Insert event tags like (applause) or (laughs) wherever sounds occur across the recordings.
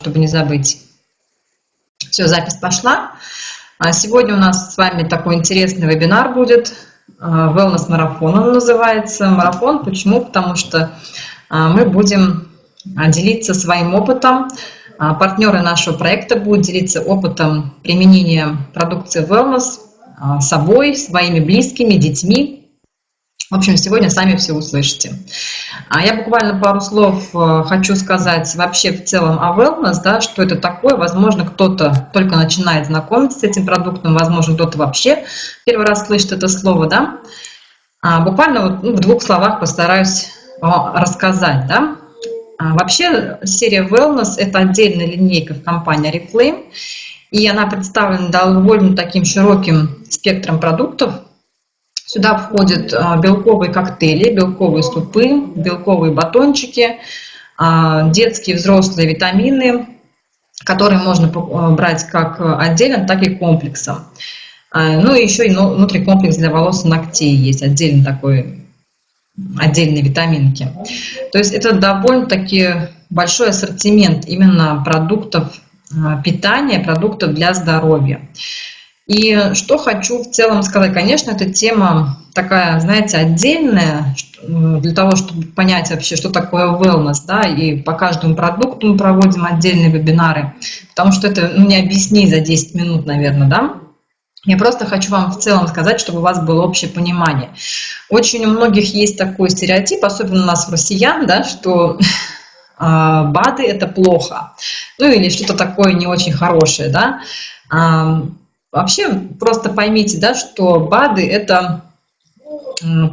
чтобы не забыть. Все, запись пошла. А сегодня у нас с вами такой интересный вебинар будет. А, Wellness марафон он называется. Марафон почему? Потому что а, мы будем делиться своим опытом. Партнеры нашего проекта будут делиться опытом применения продукции Wellness собой, своими близкими, детьми, в общем, сегодня сами все услышите. А я буквально пару слов э, хочу сказать вообще в целом о wellness, да, что это такое. Возможно, кто-то только начинает знакомиться с этим продуктом, возможно, кто-то вообще первый раз слышит это слово, да. А буквально вот, ну, в двух словах постараюсь рассказать, да. А вообще серия wellness – это отдельная линейка в компании Reflame, и она представлена довольно таким широким спектром продуктов, Сюда входят а, белковые коктейли, белковые супы, белковые батончики, а, детские взрослые витамины, которые можно а, брать как отдельно, так и комплексом. Ну и еще и ну, внутри комплекс для волос и ногтей есть, отдельно такой, отдельные витаминки. То есть это довольно-таки большой ассортимент именно продуктов питания, продуктов для здоровья. И что хочу в целом сказать, конечно, эта тема такая, знаете, отдельная, для того, чтобы понять вообще, что такое wellness, да, и по каждому продукту мы проводим отдельные вебинары, потому что это ну, не объяснить за 10 минут, наверное, да. Я просто хочу вам в целом сказать, чтобы у вас было общее понимание. Очень у многих есть такой стереотип, особенно у нас, в россиян, да, что (laughs) а, БАДы – это плохо, ну или что-то такое не очень хорошее, да. Вообще, просто поймите, да, что БАДы – это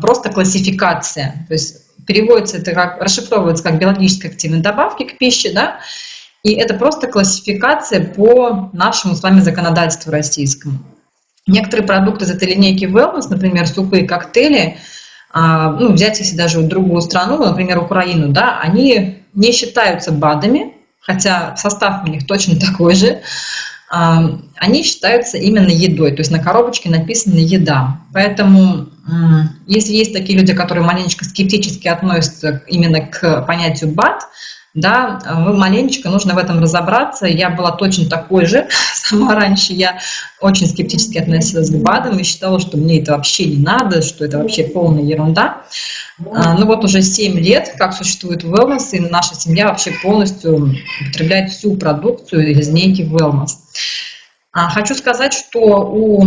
просто классификация. То есть переводится это как, расшифровывается как биологически активные добавки к пище, да, и это просто классификация по нашему с вами законодательству российскому. Некоторые продукты из этой линейки wellness, например, супы и коктейли, а, ну, взять если даже другую страну, например, Украину, да, они не считаются БАДами, хотя состав у них точно (laughs) такой же, они считаются именно едой, то есть на коробочке написано «еда». Поэтому если есть такие люди, которые маленечко скептически относятся именно к понятию БАД, да, вы маленечко нужно в этом разобраться. Я была точно такой же (laughs) сама раньше. Я очень скептически относилась к БАДам и считала, что мне это вообще не надо, что это вообще полная ерунда. А, ну вот уже 7 лет, как существует wellness, и наша семья вообще полностью употребляет всю продукцию из линейки wellness. А, хочу сказать, что у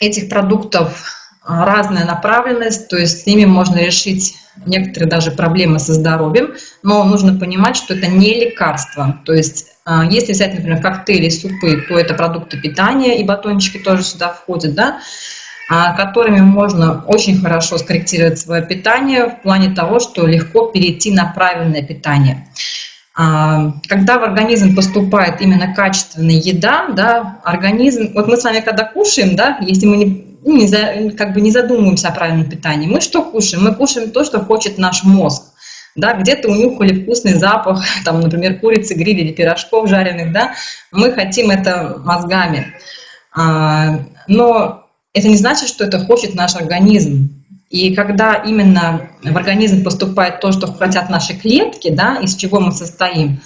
этих продуктов разная направленность, то есть с ними можно решить некоторые даже проблемы со здоровьем, но нужно понимать, что это не лекарство. То есть а, если взять, например, коктейли, супы, то это продукты питания, и батончики тоже сюда входят, да, а, которыми можно очень хорошо скорректировать свое питание в плане того, что легко перейти на правильное питание. А, когда в организм поступает именно качественная еда, да, организм, вот мы с вами когда кушаем, да, если мы не, ну, не за, как бы не задумываемся о правильном питании, мы что кушаем? Мы кушаем то, что хочет наш мозг. Да, где-то унюхали вкусный запах, (laughs) там, например, курицы, гриля или пирожков жареных, да, мы хотим это мозгами. А, но это не значит, что это хочет наш организм. И когда именно в организм поступает то, что хотят наши клетки, да, из чего мы состоим,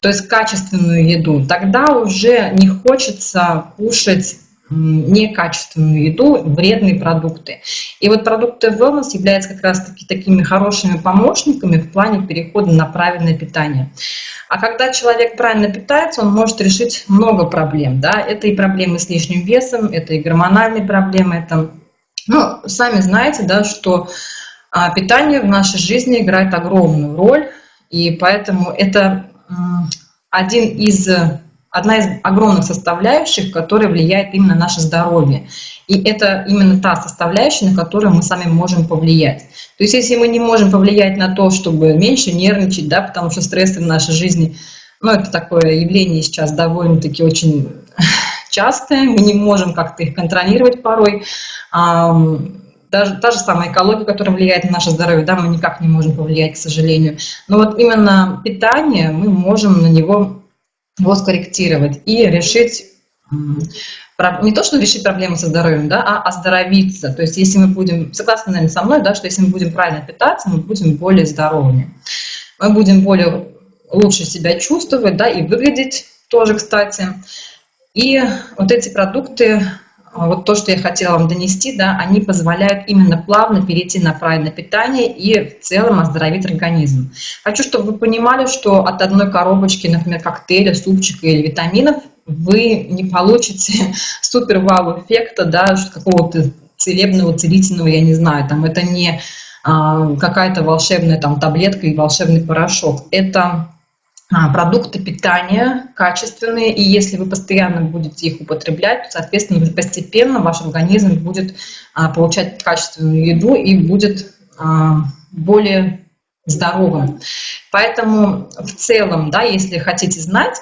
то есть качественную еду, тогда уже не хочется кушать некачественную еду, вредные продукты. И вот продукты wellness являются как раз-таки такими хорошими помощниками в плане перехода на правильное питание. А когда человек правильно питается, он может решить много проблем. Да? Это и проблемы с лишним весом, это и гормональные проблемы, это... Ну, сами знаете, да, что а, питание в нашей жизни играет огромную роль, и поэтому это один из одна из огромных составляющих, которая влияет именно на наше здоровье. И это именно та составляющая, на которую мы сами можем повлиять. То есть если мы не можем повлиять на то, чтобы меньше нервничать, да, потому что стрессы в нашей жизни, ну, это такое явление сейчас довольно-таки очень (laughs) частое, мы не можем как-то их контролировать порой. Даже та же самая экология, которая влияет на наше здоровье, да, мы никак не можем повлиять, к сожалению. Но вот именно питание, мы можем на него его скорректировать и решить не то, что решить проблемы со здоровьем, да, а оздоровиться. То есть если мы будем, согласны, наверное, со мной, да, что если мы будем правильно питаться, мы будем более здоровыми. Мы будем более лучше себя чувствовать, да, и выглядеть тоже, кстати. И вот эти продукты, вот то, что я хотела вам донести, да, они позволяют именно плавно перейти на правильное питание и в целом оздоровить организм. Хочу, чтобы вы понимали, что от одной коробочки, например, коктейля, супчика или витаминов вы не получите (laughs) супер вау эффекта, да, какого-то целебного, целительного, я не знаю, там это не а, какая-то волшебная там таблетка и волшебный порошок. Это а, продукты питания качественные, и если вы постоянно будете их употреблять, то, соответственно, постепенно ваш организм будет а, получать качественную еду и будет более здоровым. Поэтому в целом, да, если хотите знать,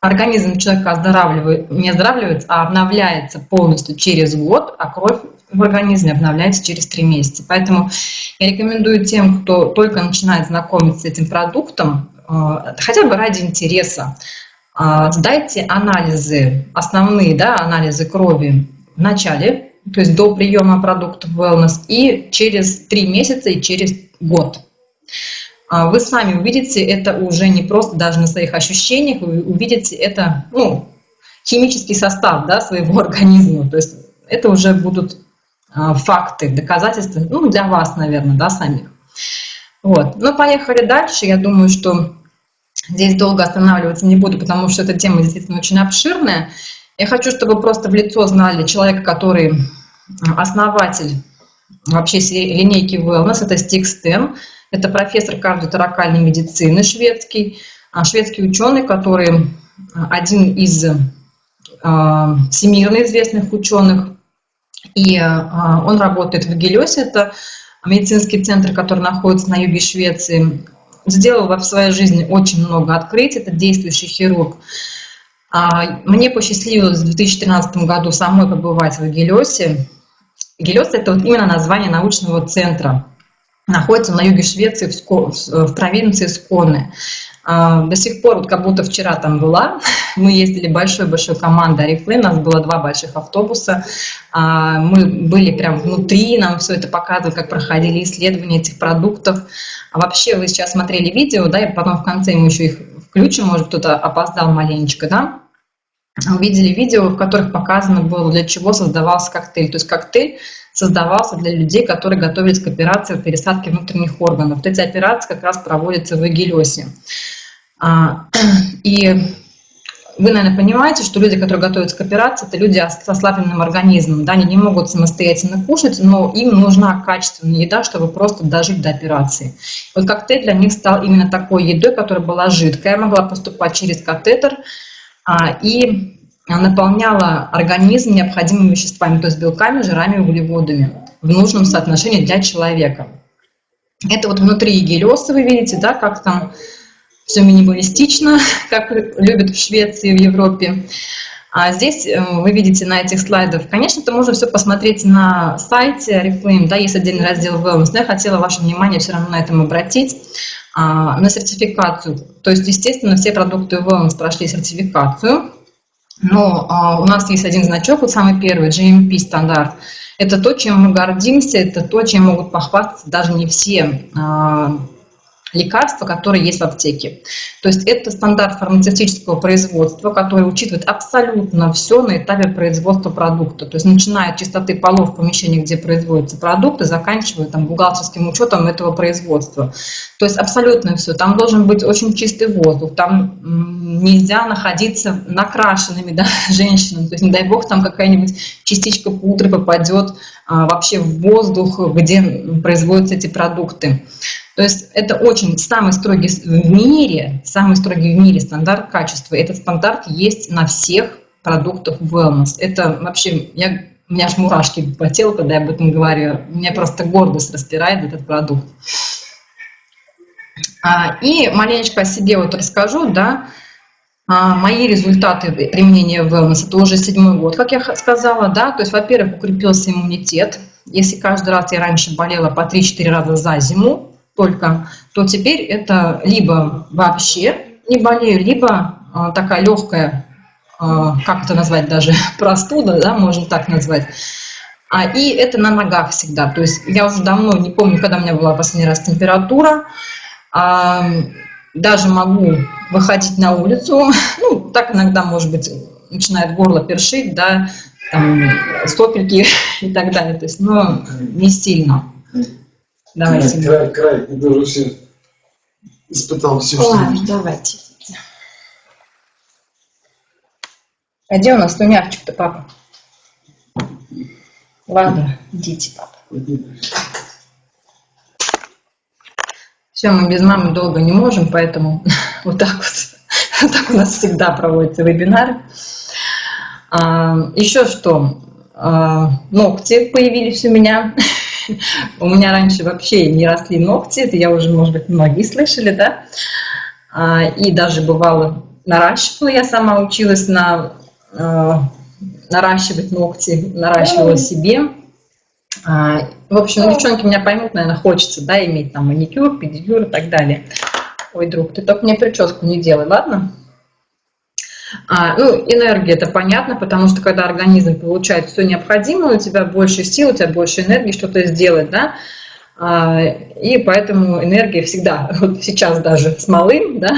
организм человека оздоравливает, не оздоравливается, а обновляется полностью через год, а кровь в организме обновляется через 3 месяца. Поэтому я рекомендую тем, кто только начинает знакомиться с этим продуктом, э, хотя бы ради интереса, э, сдайте анализы, основные да, анализы крови в начале, то есть до приема продуктов Wellness, и через 3 месяца и через год. А вы сами увидите это уже не просто даже на своих ощущениях, вы увидите это, ну, химический состав да, своего (laughs) организма. То есть это уже будут факты, доказательства, ну, для вас, наверное, да, самих. Вот. Ну, поехали дальше. Я думаю, что здесь долго останавливаться не буду, потому что эта тема действительно очень обширная. Я хочу, чтобы просто в лицо знали человека, который основатель вообще линейки Wellness, это Стик Стэн. Это профессор кардиоторакальной медицины шведский, а, шведский ученый, который а, один из а, всемирно известных ученых. И он работает в Гелиосе, это медицинский центр, который находится на юге Швеции. Сделал в своей жизни очень много открытий, это действующий хирург. Мне посчастливилось в 2013 году самой побывать в Гелиосе. Гелиос – это вот именно название научного центра находится на юге Швеции, в, в провинции Сконе. А, до сих пор, вот как будто вчера там была, мы ездили большой-большой командой Арифлы, у нас было два больших автобуса, а, мы были прям внутри, нам все это показывали, как проходили исследования этих продуктов. А вообще вы сейчас смотрели видео, да, и потом в конце мы еще их включим, может кто-то опоздал маленечко, да, увидели видео, в которых показано было, для чего создавался коктейль. То есть коктейль создавался для людей, которые готовились к операции по пересадке внутренних органов. Вот эти операции как раз проводятся в Эгелесе. А, (clears throat) и вы, наверное, понимаете, что люди, которые готовятся к операции, это люди с ослабленным организмом. Да, они не могут самостоятельно кушать, но им нужна качественная еда, чтобы просто дожить до операции. Вот коктейль для них стал именно такой едой, которая была жидкая, могла поступать через катетер, а, и наполняла организм необходимыми веществами, то есть белками, жирами, углеводами в нужном соотношении для человека. Это вот внутри гелиоса вы видите, да, как там все минималистично, (laughs) как любят в Швеции, в Европе. А здесь э, вы видите на этих слайдах, конечно, это можно все посмотреть на сайте Oriflame, да, есть отдельный раздел Wellness, но я хотела ваше внимание все равно на этом обратить, а, на сертификацию. То есть, естественно, все продукты Wellness прошли сертификацию, но а, у нас есть один значок, вот самый первый, GMP стандарт. Это то, чем мы гордимся, это то, чем могут похвастаться даже не все а, лекарства, которые есть в аптеке. То есть это стандарт фармацевтического производства, который учитывает абсолютно все на этапе производства продукта. То есть начиная от чистоты полов в помещении, где производятся продукты, заканчивая там, бухгалтерским учетом этого производства. То есть абсолютно все. Там должен быть очень чистый воздух, там нельзя находиться накрашенными (laughs) да, женщинами. То есть не дай бог там какая-нибудь частичка пудры попадет а, вообще в воздух, где производятся эти продукты. То есть это очень самый строгий в мире, самый строгий в мире стандарт качества. Этот стандарт есть на всех продуктах wellness. Это вообще, я, у меня аж мурашки по телу, когда я об этом говорю. Меня просто гордость распирает этот продукт. А, и маленечко о себе вот расскажу, да, а, мои результаты применения wellness, это уже седьмой год, как я сказала, да, то есть, во-первых, укрепился иммунитет, если каждый раз я раньше болела по 3-4 раза за зиму, только, то теперь это либо вообще не болею, либо а, такая легкая, а, как это назвать даже, (laughs) простуда, да, можно так назвать. А, и это на ногах всегда. То есть я уже давно не помню, когда у меня была последний раз температура. А, даже могу выходить на улицу, (laughs) ну, так иногда, может быть, начинает горло першить, да, там, сопельки (laughs) и так далее, то есть, но не сильно. Давайте. Край, край, я тоже все испытал все, Ладно, что давайте. А где у нас тунявчик-то, папа? Ладно, идите, папа. Все, мы без мамы долго не можем, поэтому (laughs) вот так вот, (laughs) вот так у нас всегда проводятся вебинары. А, еще что, а, ногти появились у меня. (laughs) (laughs) У меня раньше вообще не росли ногти, это я уже, может быть, многие слышали, да? А, и даже бывало наращивала, я сама училась на а, наращивать ногти, наращивала себе. А, в общем, девчонки меня поймут, наверное, хочется, да, иметь там маникюр, педикюр и так далее. Ой, друг, ты только мне прическу не делай, ладно? А, ну, энергия, это понятно, потому что когда организм получает все необходимое, у тебя больше сил, у тебя больше энергии что-то сделать, да, а, и поэтому энергия всегда, (laughs) вот сейчас даже с малым, да,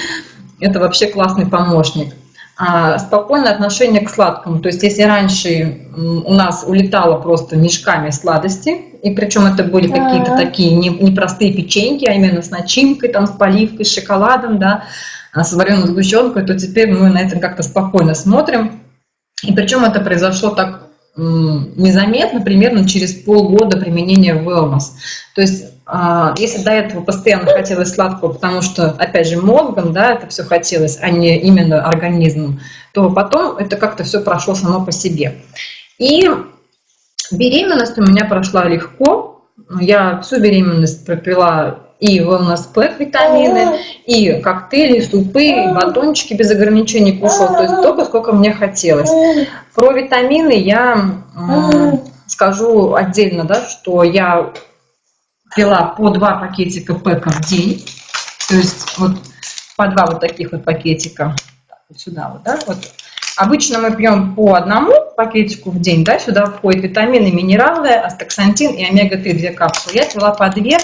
(laughs) это вообще классный помощник. А, спокойное отношение к сладкому. То есть если раньше у нас улетало просто мешками сладости, и причем это были какие-то такие непростые печеньки, а именно с начинкой, там, с поливкой, с шоколадом, да, с вареной сгущенкой, то теперь мы на это как-то спокойно смотрим. И причем это произошло так незаметно, примерно через полгода применения wellness. То есть а, если до этого постоянно хотелось сладкого, потому что, опять же, мозгом, да, это все хотелось, а не именно организмом, то потом это как-то все прошло само по себе. И беременность у меня прошла легко. Я всю беременность пропила и wellness pack витамины, и коктейли, и супы, и батончики без ограничений кушала, то есть только сколько мне хотелось. Про витамины я скажу отдельно, да, что я пила по два пакетика пэка в день. То есть вот по два вот таких вот пакетика. Так, вот сюда вот, да, вот. Обычно мы пьем по одному пакетику в день, да, сюда входят витамины, минералы, астаксантин и омега-3, две капсулы. Я пила по две,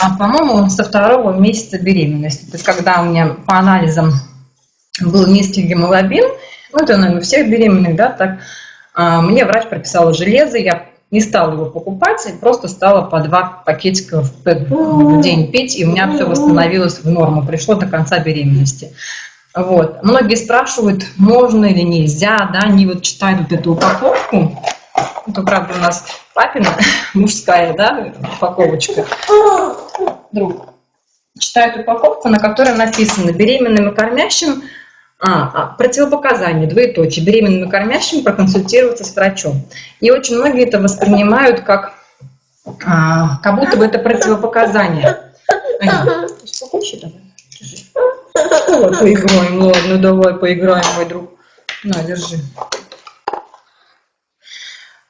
а, по-моему, со второго месяца беременности. То есть когда у меня по анализам был низкий гемоглобин, ну это, наверное, у всех беременных, да, так, а, мне врач прописал железо, я не стала его покупать, просто стала по два пакетика в день пить, и у меня все восстановилось в норму, пришло до конца беременности. Вот. Многие спрашивают, можно или нельзя, да, они вот читают вот эту упаковку, это, правда, у нас папина (laughs) мужская, да, упаковочка. Друг. Читают упаковку, на которой написано «Беременным и кормящим а, а, двоеточие, беременным и кормящим проконсультироваться с врачом. И очень многие это воспринимают как, а, как будто бы это противопоказание. Ага. давай. поиграем, ладно, давай поиграем, мой друг. На, держи.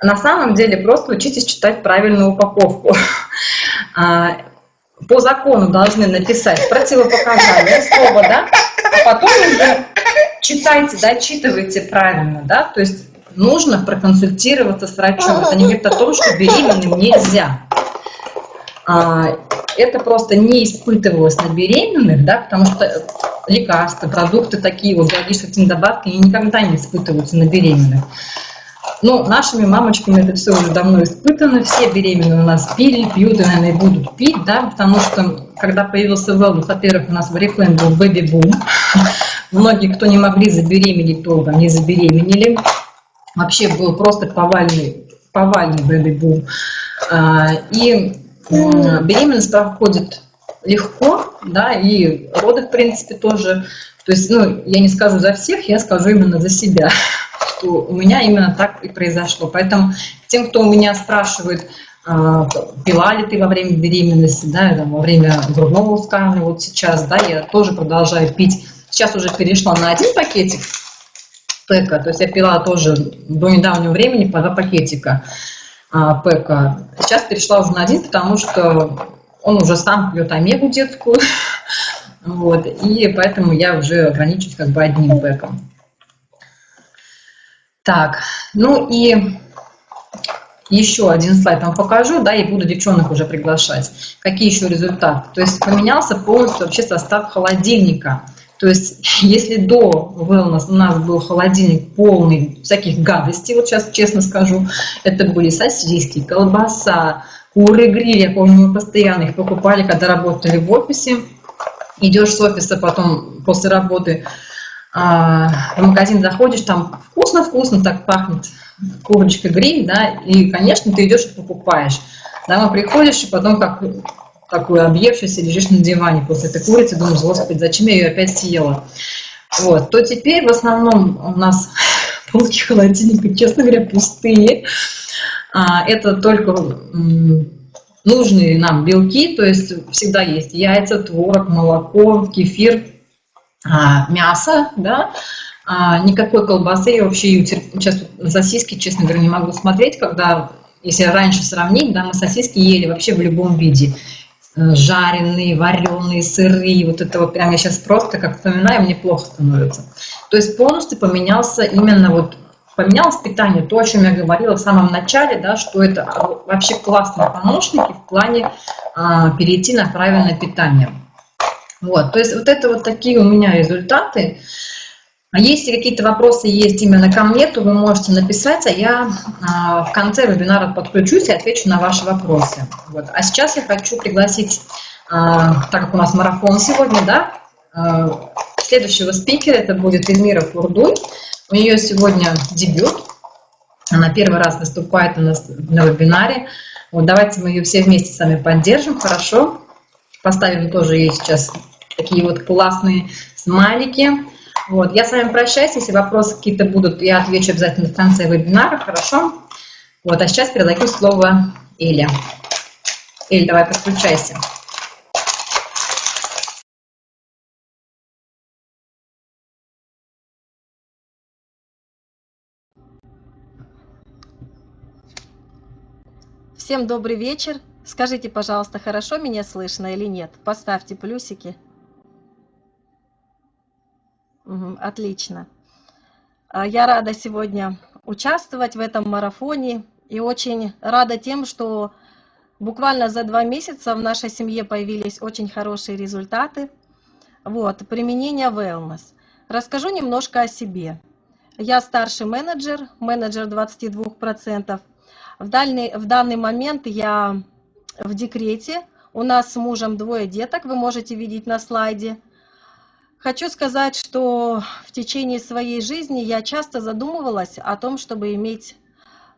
На самом деле просто учитесь читать правильную упаковку. (laughs) А, по закону должны написать противопоказания, слово, да, а потом уже читайте, дочитывайте правильно, да, то есть нужно проконсультироваться с врачом. Это не говорит о том, что беременным нельзя. А, это просто не испытывалось на беременных, да, потому что лекарства, продукты такие, вот биологические добавки, они никогда не испытываются на беременных. Но нашими мамочками это все уже давно испытано, все беременные у нас пили, пьют и, наверное, будут пить, да, потому что когда появился wellness, во-первых, у нас в Oriflame был бэби-бум, многие, кто не могли забеременеть долго, не забеременели, вообще был просто повальный, повальный бэби-бум. А, и беременность проходит легко, да, и роды, в принципе, тоже. То есть, ну, я не скажу за всех, я скажу именно за себя что у меня именно так и произошло. Поэтому тем, кто у меня спрашивает, а, пила ли ты во время беременности, да, во время грудного вскармливания, вот сейчас, да, я тоже продолжаю пить. Сейчас уже перешла на один пакетик пэка, то есть я пила тоже до недавнего времени по два пакетика а, пэка. Сейчас перешла уже на один, потому что он уже сам пьет омегу детскую, (laughs) вот, и поэтому я уже ограничусь как бы одним пэком. Так, ну и еще один слайд вам покажу, да, и буду девчонок уже приглашать. Какие еще результаты? То есть поменялся полностью вообще состав холодильника. То есть, (laughs) если до wellness у нас был холодильник полный всяких гадостей, вот сейчас честно скажу, это были сосиски, колбаса, куры гриль, я помню, мы постоянно их покупали, когда работали в офисе. Идешь с офиса потом после работы, в магазин заходишь, там вкусно-вкусно так пахнет курочка гриль, да, и, конечно, ты идешь и покупаешь. Домой приходишь, и потом как такой объевшийся лежишь на диване после этой курицы, думаешь, господи, зачем я ее опять съела? Вот, то теперь в основном у нас (laughs) полки холодильника, честно говоря, пустые. А, это только нужные нам белки, то есть всегда есть яйца, творог, молоко, кефир, а, мясо, да, а, никакой колбасы, я вообще сейчас сосиски, честно говоря, не могу смотреть, когда, если раньше сравнить, да, мы сосиски ели вообще в любом виде, э, жареные, вареные, сырые, вот это вот прям я сейчас просто как вспоминаю, мне плохо становится. То есть полностью поменялся именно вот поменялось питание, то, о чем я говорила в самом начале, да, что это вообще классные помощники в плане а, перейти на правильное питание. Вот, то есть вот это вот такие у меня результаты. А если какие-то вопросы есть именно ко мне, то вы можете написать, а я а, в конце вебинара подключусь и отвечу на ваши вопросы. Вот. А сейчас я хочу пригласить, а, так как у нас марафон сегодня, да, а, следующего спикера, это будет Эльмира Фурдуй. У нее сегодня дебют, она первый раз выступает у нас на вебинаре. Вот давайте мы ее все вместе с вами поддержим, хорошо? Поставим тоже ей сейчас такие вот классные смайлики. Вот, я с вами прощаюсь, если вопросы какие-то будут, я отвечу обязательно в конце вебинара, хорошо? Вот, а сейчас передаю слово Эле. Эль, давай подключайся. Всем добрый вечер. Скажите, пожалуйста, хорошо меня слышно или нет? Поставьте плюсики. Отлично. А, я рада сегодня участвовать в этом марафоне и очень рада тем, что буквально за два месяца в нашей семье появились очень хорошие результаты. Вот, применение wellness. Расскажу немножко о себе. Я старший менеджер, менеджер 22%. В, дальний, в данный момент я в декрете. У нас с мужем двое деток, вы можете видеть на слайде. Хочу сказать, что в течение своей жизни я часто задумывалась о том, чтобы иметь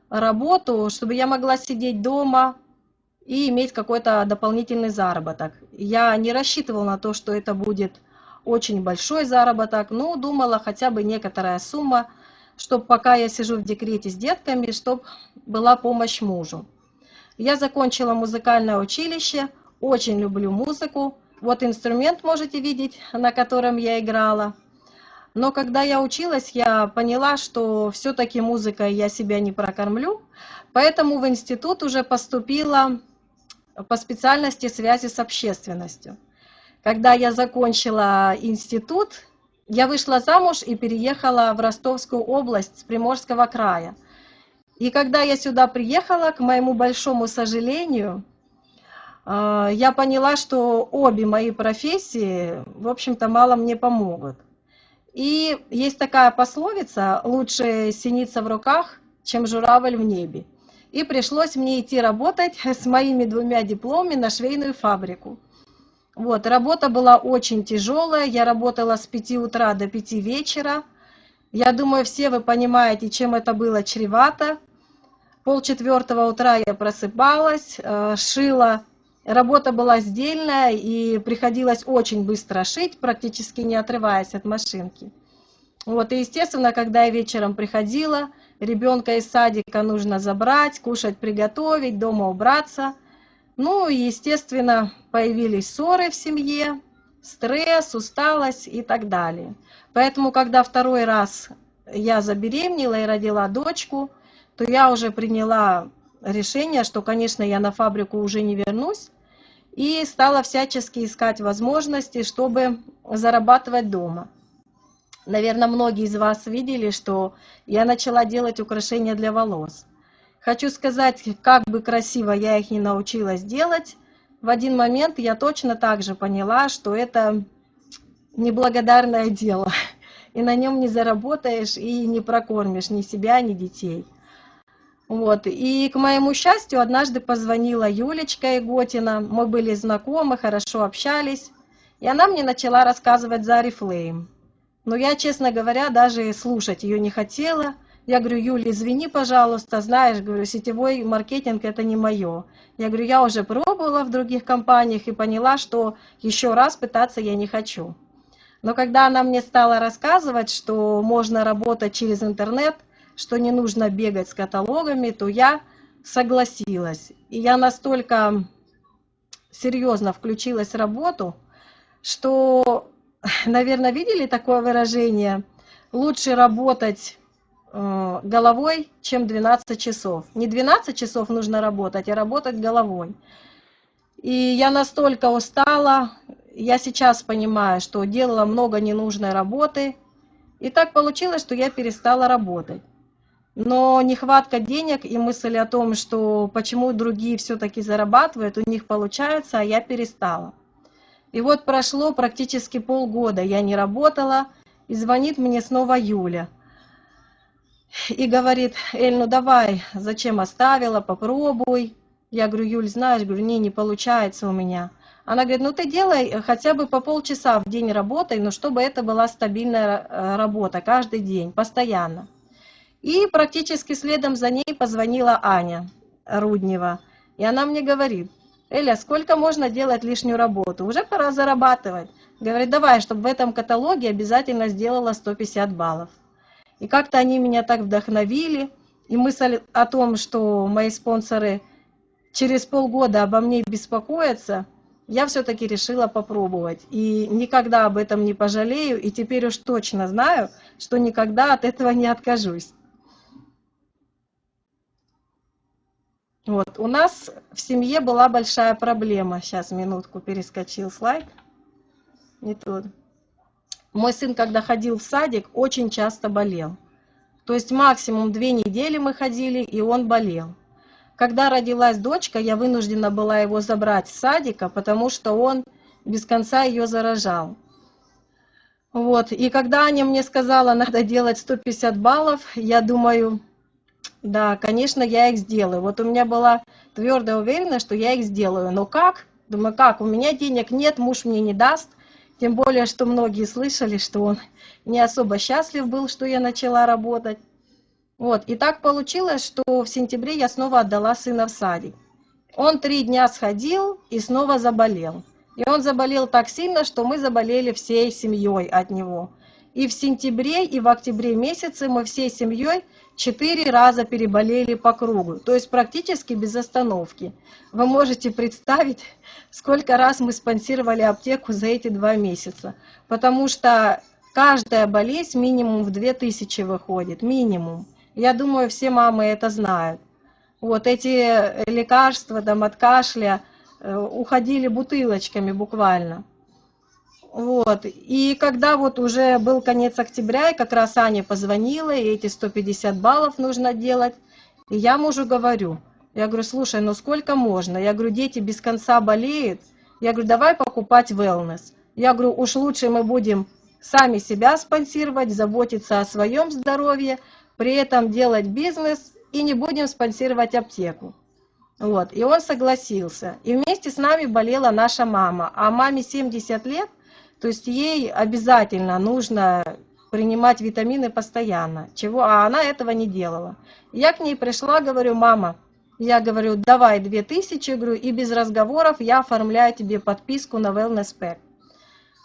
работу, чтобы я могла сидеть дома и иметь какой-то дополнительный заработок. Я не рассчитывала на то, что это будет очень большой заработок, но думала хотя бы некоторая сумма, чтобы пока я сижу в декрете с детками, чтобы была помощь мужу. Я закончила музыкальное училище, очень люблю музыку, вот инструмент можете видеть, на котором я играла. Но когда я училась, я поняла, что все-таки музыкой я себя не прокормлю, поэтому в институт уже поступила по специальности связи с общественностью. Когда я закончила институт, я вышла замуж и переехала в Ростовскую область с Приморского края. И когда я сюда приехала, к моему большому сожалению, я поняла, что обе мои профессии, в общем-то, мало мне помогут. И есть такая пословица «лучше синица в руках, чем журавль в небе». И пришлось мне идти работать (laughs) с моими двумя дипломами на швейную фабрику. Вот, работа была очень тяжелая, я работала с 5 утра до 5 вечера. Я думаю, все вы понимаете, чем это было чревато. Пол четвертого утра я просыпалась, э, шила Работа была сдельная и приходилось очень быстро шить, практически не отрываясь от машинки. Вот, и естественно, когда я вечером приходила, ребенка из садика нужно забрать, кушать, приготовить, дома убраться. Ну и, естественно, появились ссоры в семье, стресс, усталость и так далее. Поэтому, когда второй раз я забеременела и родила дочку, то я уже приняла решение, что, конечно, я на фабрику уже не вернусь, и стала всячески искать возможности, чтобы зарабатывать дома. Наверное, многие из вас видели, что я начала делать украшения для волос. Хочу сказать, как бы красиво я их не научилась делать, в один момент я точно так же поняла, что это неблагодарное дело, (laughs) и на нем не заработаешь и не прокормишь ни себя, ни детей. Вот. И к моему счастью, однажды позвонила Юлечка Иготина, мы были знакомы, хорошо общались, и она мне начала рассказывать за Oriflame. Но я, честно говоря, даже слушать ее не хотела, я говорю, Юля, извини, пожалуйста, знаешь, говорю, сетевой маркетинг это не мое. Я говорю, я уже пробовала в других компаниях и поняла, что еще раз пытаться я не хочу. Но когда она мне стала рассказывать, что можно работать через интернет, что не нужно бегать с каталогами, то я согласилась. И я настолько серьезно включилась в работу, что, наверное, видели такое выражение «лучше работать Э, головой, чем 12 часов. Не 12 часов нужно работать, а работать головой. И я настолько устала, я сейчас понимаю, что делала много ненужной работы, и так получилось, что я перестала работать. Но нехватка денег и мысль о том, что почему другие все-таки зарабатывают, у них получается, а я перестала. И вот прошло практически полгода, я не работала, и звонит мне снова Юля – и говорит, Эль, ну давай, зачем оставила, попробуй. Я говорю, Юль, знаешь, говорю, не, не получается у меня. Она говорит, ну ты делай хотя бы по полчаса в день работай, но чтобы это была стабильная э, работа каждый день, постоянно. И практически следом за ней позвонила Аня Руднева. И она мне говорит, Эля, сколько можно делать лишнюю работу? Уже пора зарабатывать. Говорит, давай, чтобы в этом каталоге обязательно сделала 150 баллов. И как-то они меня так вдохновили. И мысль о том, что мои спонсоры через полгода обо мне беспокоятся, я все-таки решила попробовать. И никогда об этом не пожалею. И теперь уж точно знаю, что никогда от этого не откажусь. Вот, у нас в семье была большая проблема. Сейчас, минутку, перескочил слайд. Не тот. Мой сын, когда ходил в садик, очень часто болел. То есть максимум две недели мы ходили, и он болел. Когда родилась дочка, я вынуждена была его забрать с садика, потому что он без конца ее заражал. Вот. И когда Аня мне сказала, надо делать 150 баллов, я думаю, да, конечно, я их сделаю. Вот у меня была твердая уверенность, что я их сделаю. Но как? Думаю, как? У меня денег нет, муж мне не даст. Тем более, что многие слышали, что он не особо счастлив был, что я начала работать. Вот, и так получилось, что в сентябре я снова отдала сына в садик. Он три дня сходил и снова заболел. И он заболел так сильно, что мы заболели всей семьей от него. И в сентябре, и в октябре месяце мы всей семьей четыре раза переболели по кругу, то есть практически без остановки. Вы можете представить, сколько раз мы спонсировали аптеку за эти два месяца, потому что каждая болезнь минимум в 2000 выходит, минимум. Я думаю, все мамы это знают. Вот эти лекарства там, от кашля э, уходили бутылочками буквально. Вот. И когда вот уже был конец октября, и как раз Аня позвонила, и эти 150 баллов нужно делать, и я мужу говорю, я говорю, слушай, ну сколько можно? Я говорю, дети без конца болеют. Я говорю, давай покупать wellness. Я говорю, уж лучше мы будем сами себя спонсировать, заботиться о своем здоровье, при этом делать бизнес и не будем спонсировать аптеку. Вот, и он согласился. И вместе с нами болела наша мама. А маме 70 лет – то есть ей обязательно нужно принимать витамины постоянно, чего, а она этого не делала. Я к ней пришла, говорю, мама, я говорю, давай 2000, говорю, и без разговоров я оформляю тебе подписку на Wellness Pack.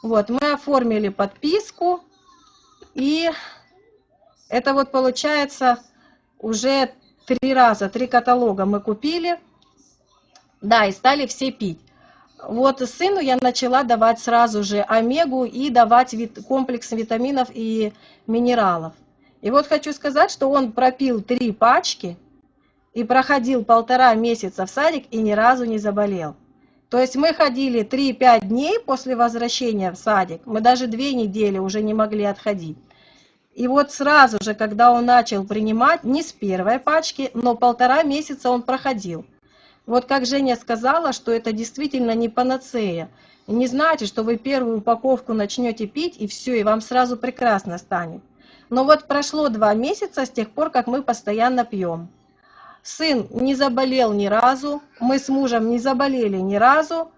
Вот, мы оформили подписку, и это вот получается уже три раза, три каталога мы купили, да, и стали все пить. Вот сыну я начала давать сразу же омегу и давать вит комплекс витаминов и минералов. И вот хочу сказать, что он пропил три пачки и проходил полтора месяца в садик и ни разу не заболел. То есть мы ходили 3-5 дней после возвращения в садик, мы даже две недели уже не могли отходить. И вот сразу же, когда он начал принимать, не с первой пачки, но полтора месяца он проходил. Вот как Женя сказала, что это действительно не панацея. Не значит, что вы первую упаковку начнете пить, и все, и вам сразу прекрасно станет. Но вот прошло два месяца с тех пор, как мы постоянно пьем. Сын не заболел ни разу, мы с мужем не заболели ни разу.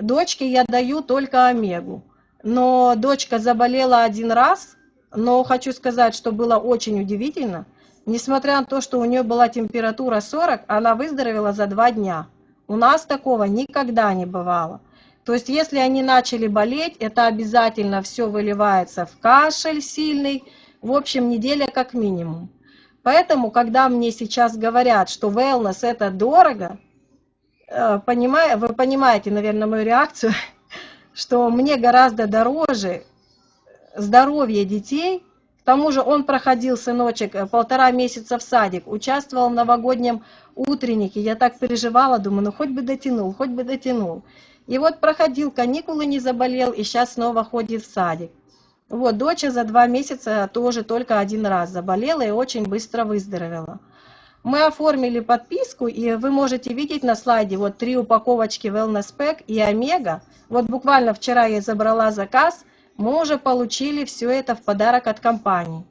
Дочке я даю только омегу. Но дочка заболела один раз, но хочу сказать, что было очень удивительно. Несмотря на то, что у нее была температура 40, она выздоровела за два дня. У нас такого никогда не бывало. То есть, если они начали болеть, это обязательно все выливается в кашель сильный, в общем, неделя как минимум. Поэтому, когда мне сейчас говорят, что wellness это дорого, э, понимаю, вы понимаете, наверное, мою реакцию, (laughs) что мне гораздо дороже здоровье детей. К тому же он проходил, сыночек, э, полтора месяца в садик, участвовал в новогоднем утреннике. Я так переживала, думаю, ну хоть бы дотянул, хоть бы дотянул. И вот проходил каникулы, не заболел, и сейчас снова ходит в садик. Вот, дочь за два месяца тоже только один раз заболела и очень быстро выздоровела. Мы оформили подписку, и вы можете видеть на слайде вот три упаковочки Wellness Pack и Омега. Вот буквально вчера я забрала заказ, мы уже получили все это в подарок от компании.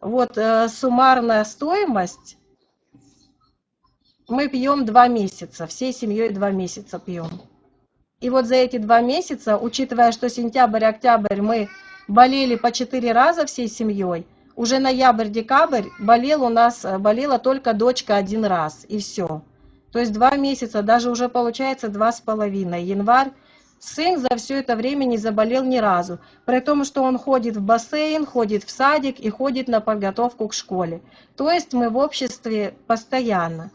Вот э, суммарная стоимость, мы пьем два месяца, всей семьей два месяца пьем. И вот за эти два месяца, учитывая, что сентябрь-октябрь мы болели по четыре раза всей семьей. Уже ноябрь-декабрь болел у нас, э, болела только дочка один раз, и все. То есть два месяца, даже уже получается два с половиной. Январь, сын за все это время не заболел ни разу. При том, что он ходит в бассейн, ходит в садик и ходит на подготовку к школе. То есть мы в обществе постоянно.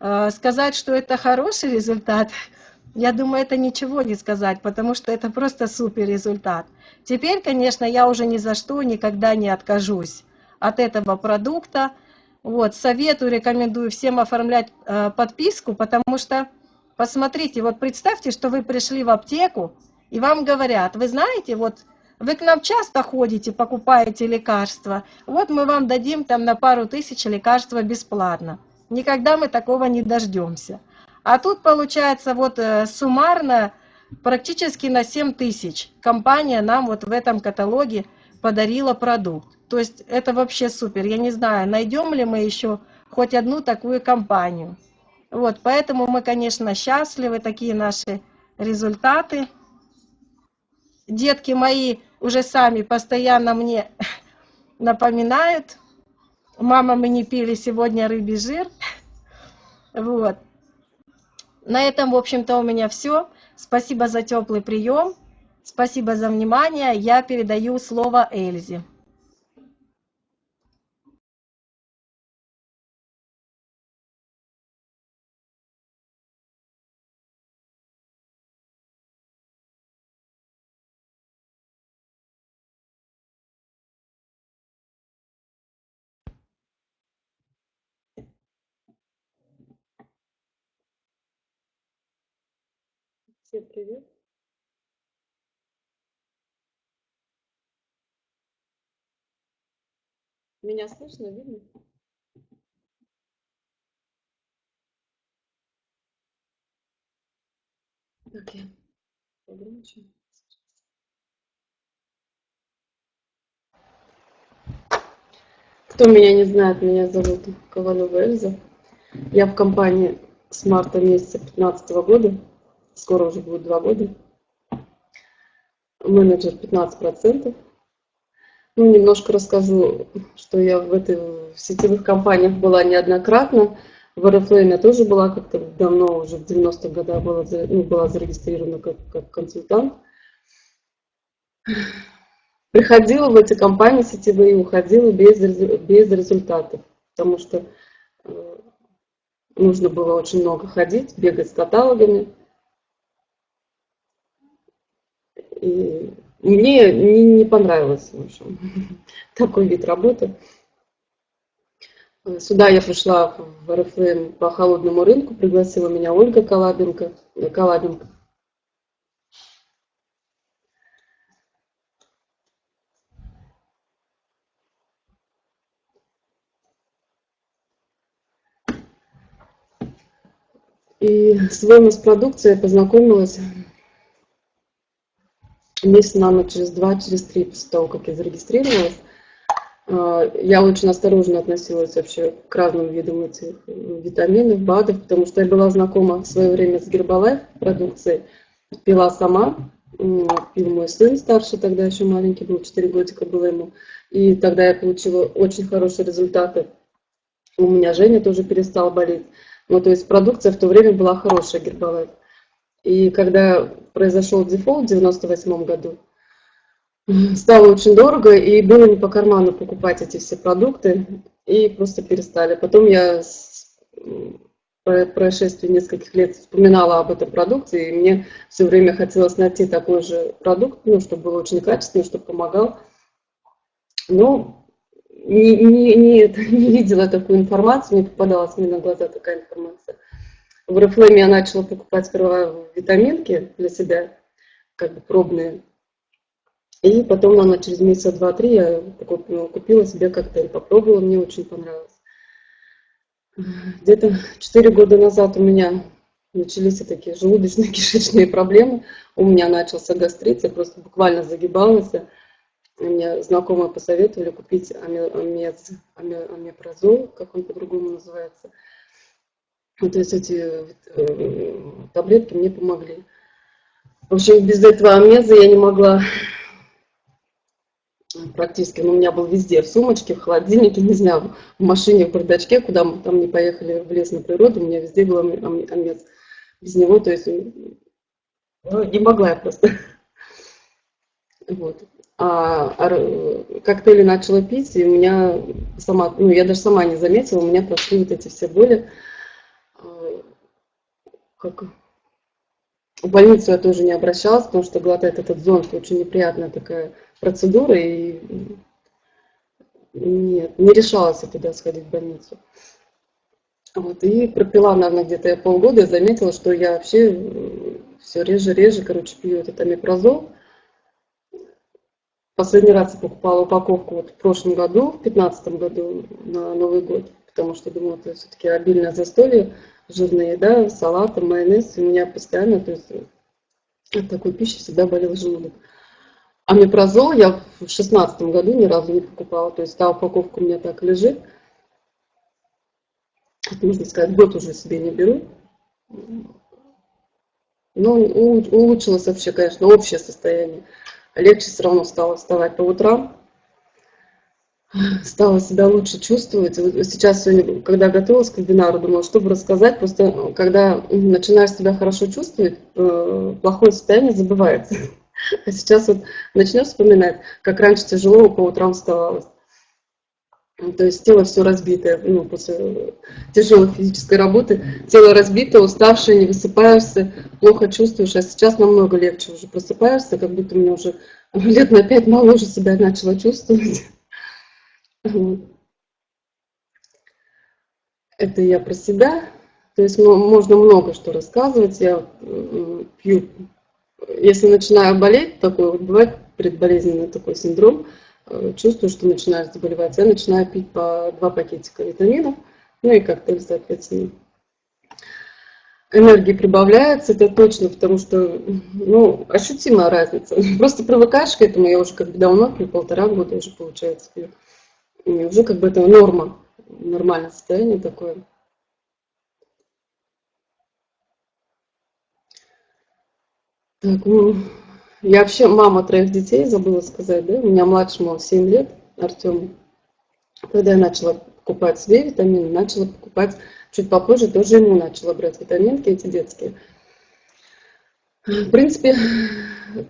Э, сказать, что это хороший результат, (laughs) я думаю, это ничего не сказать, потому что это просто супер результат. Теперь, конечно, я уже ни за что никогда не откажусь от этого продукта. Вот, советую, рекомендую всем оформлять э, подписку, потому что, посмотрите, вот представьте, что вы пришли в аптеку, и вам говорят, вы знаете, вот вы к нам часто ходите, покупаете лекарства, вот мы вам дадим там на пару тысяч лекарства бесплатно. Никогда мы такого не дождемся. А тут получается вот э, суммарно практически на 7 тысяч компания нам вот в этом каталоге подарила продукт. То есть это вообще супер. Я не знаю, найдем ли мы еще хоть одну такую компанию. Вот, поэтому мы, конечно, счастливы, такие наши результаты. Детки мои уже сами постоянно мне (laughs) напоминают, мама, мы не пили сегодня рыбий жир. (laughs) Вот. На этом, в общем-то, у меня все. Спасибо за теплый прием. Спасибо за внимание. Я передаю слово Эльзе. Всем привет! Меня слышно, видно? Так, я погромче. Кто меня не знает, меня зовут Ковалева Эльза. Я в компании с марта месяца 2015 года скоро уже будет два года. Менеджер 15%. Ну, немножко расскажу, что я в, этой, в сетевых компаниях была неоднократно. В Oriflame я тоже была как-то давно, уже в 90-х годах была, ну, была зарегистрирована как, как консультант. Приходила в эти компании сетевые, уходила без, без результатов, потому что э, нужно было очень много ходить, бегать с каталогами. И мне не, не понравилось, в общем, (laughs) такой вид работы. Э, сюда я пришла в РФМ по холодному рынку, пригласила меня Ольга Колабенко. Э, Колабенко. И с вами с продукцией познакомилась месяц, наверное, через два, через три после того, как я зарегистрировалась. А, я очень осторожно относилась вообще к разным видам этих витаминов, БАДов, потому что я была знакома в свое время с Гербалайф продукцией, пила сама, пил мой сын старший, тогда еще маленький был, 4 годика было ему, и тогда я получила очень хорошие результаты. У меня Женя тоже перестала болеть. Ну, то есть продукция в то время была хорошая, Гербалайф. И когда произошел дефолт в 98 году, (laughs) стало очень дорого, и было не по карману покупать эти все продукты, и просто перестали. Потом я с происшествии нескольких лет вспоминала об этой продукции, и мне все время хотелось найти такой же продукт, ну, чтобы был очень качественный, чтобы помогал. Но не, не, не, (laughs) не видела такую информацию, не попадалась мне на глаза такая информация. В Reflame я начала покупать сперва витаминки для себя, как бы пробные, и потом, наверное, через месяца два-три я купила, купила себе коктейль, попробовала, мне очень понравилось. Где-то четыре года назад у меня начались такие желудочно-кишечные проблемы. У меня начался гастрит, я просто буквально загибалась. Мне знакомые посоветовали купить амез, амепрозол, как он по-другому называется. Ну, то есть эти э, таблетки мне помогли. В общем, без этого амеза я не могла практически, он у меня был везде, в сумочке, в холодильнике, не знаю, в машине, в бардачке, куда мы там не поехали в лес на природу, у меня везде был амец. Без него, то есть, ну, не могла я просто. Вот. А, а коктейли начала пить, и у меня сама, ну, я даже сама не заметила, у меня прошли вот эти все боли. Как в больницу я тоже не обращалась, потому что глотать этот зонт очень неприятная такая процедура, и нет, не решалась я туда сходить в больницу. Вот, и пропила, наверное, где-то я полгода, и заметила, что я вообще все реже-реже, короче, пью этот амипрозол. Последний раз я покупала упаковку вот в прошлом году, в 2015 году, на Новый год, потому что думала, это все-таки обильное застолье, жирная еда, салаты, майонез, у меня постоянно, то есть от такой пищи всегда болел желудок. Амипрозол я в шестнадцатом году ни разу не покупала, то есть та упаковка у меня так лежит. Это, можно сказать, год уже себе не беру. Но улучшилось вообще, конечно, общее состояние. Легче все равно стало вставать по утрам. Стала себя лучше чувствовать. Сейчас, когда готовилась к вебинару, думала, чтобы рассказать. Просто когда начинаешь себя хорошо чувствовать, э, плохое состояние забывается. (laughs) А сейчас вот начнешь вспоминать, как раньше тяжело по утрам вставалось. То есть тело все разбитое, ну, после тяжелой физической работы, тело разбито, уставшее, не высыпаешься, плохо чувствуешь, а сейчас намного легче уже просыпаешься, как будто мне уже лет на пять моложе себя начала чувствовать. Это я про себя. То есть можно много что рассказывать. Я пью если начинаю болеть, такой вот бывает предболезненный такой синдром, э, чувствую, что начинаю заболевать, я начинаю пить по два пакетика витаминов, ну и коктейль, соответственно. Энергии прибавляется, это точно, потому что, ну, ощутимая разница. (laughs) Просто привыкаешь к этому, я уже как бы давно полтора года уже получается пью. Уже как бы это норма, нормальное состояние такое. Так, ну, я вообще мама троих детей, забыла сказать, да? У меня младшему 7 лет, Артему. Когда я начала покупать себе витамины, начала покупать чуть попозже, тоже ему начала брать витаминки эти детские. В принципе,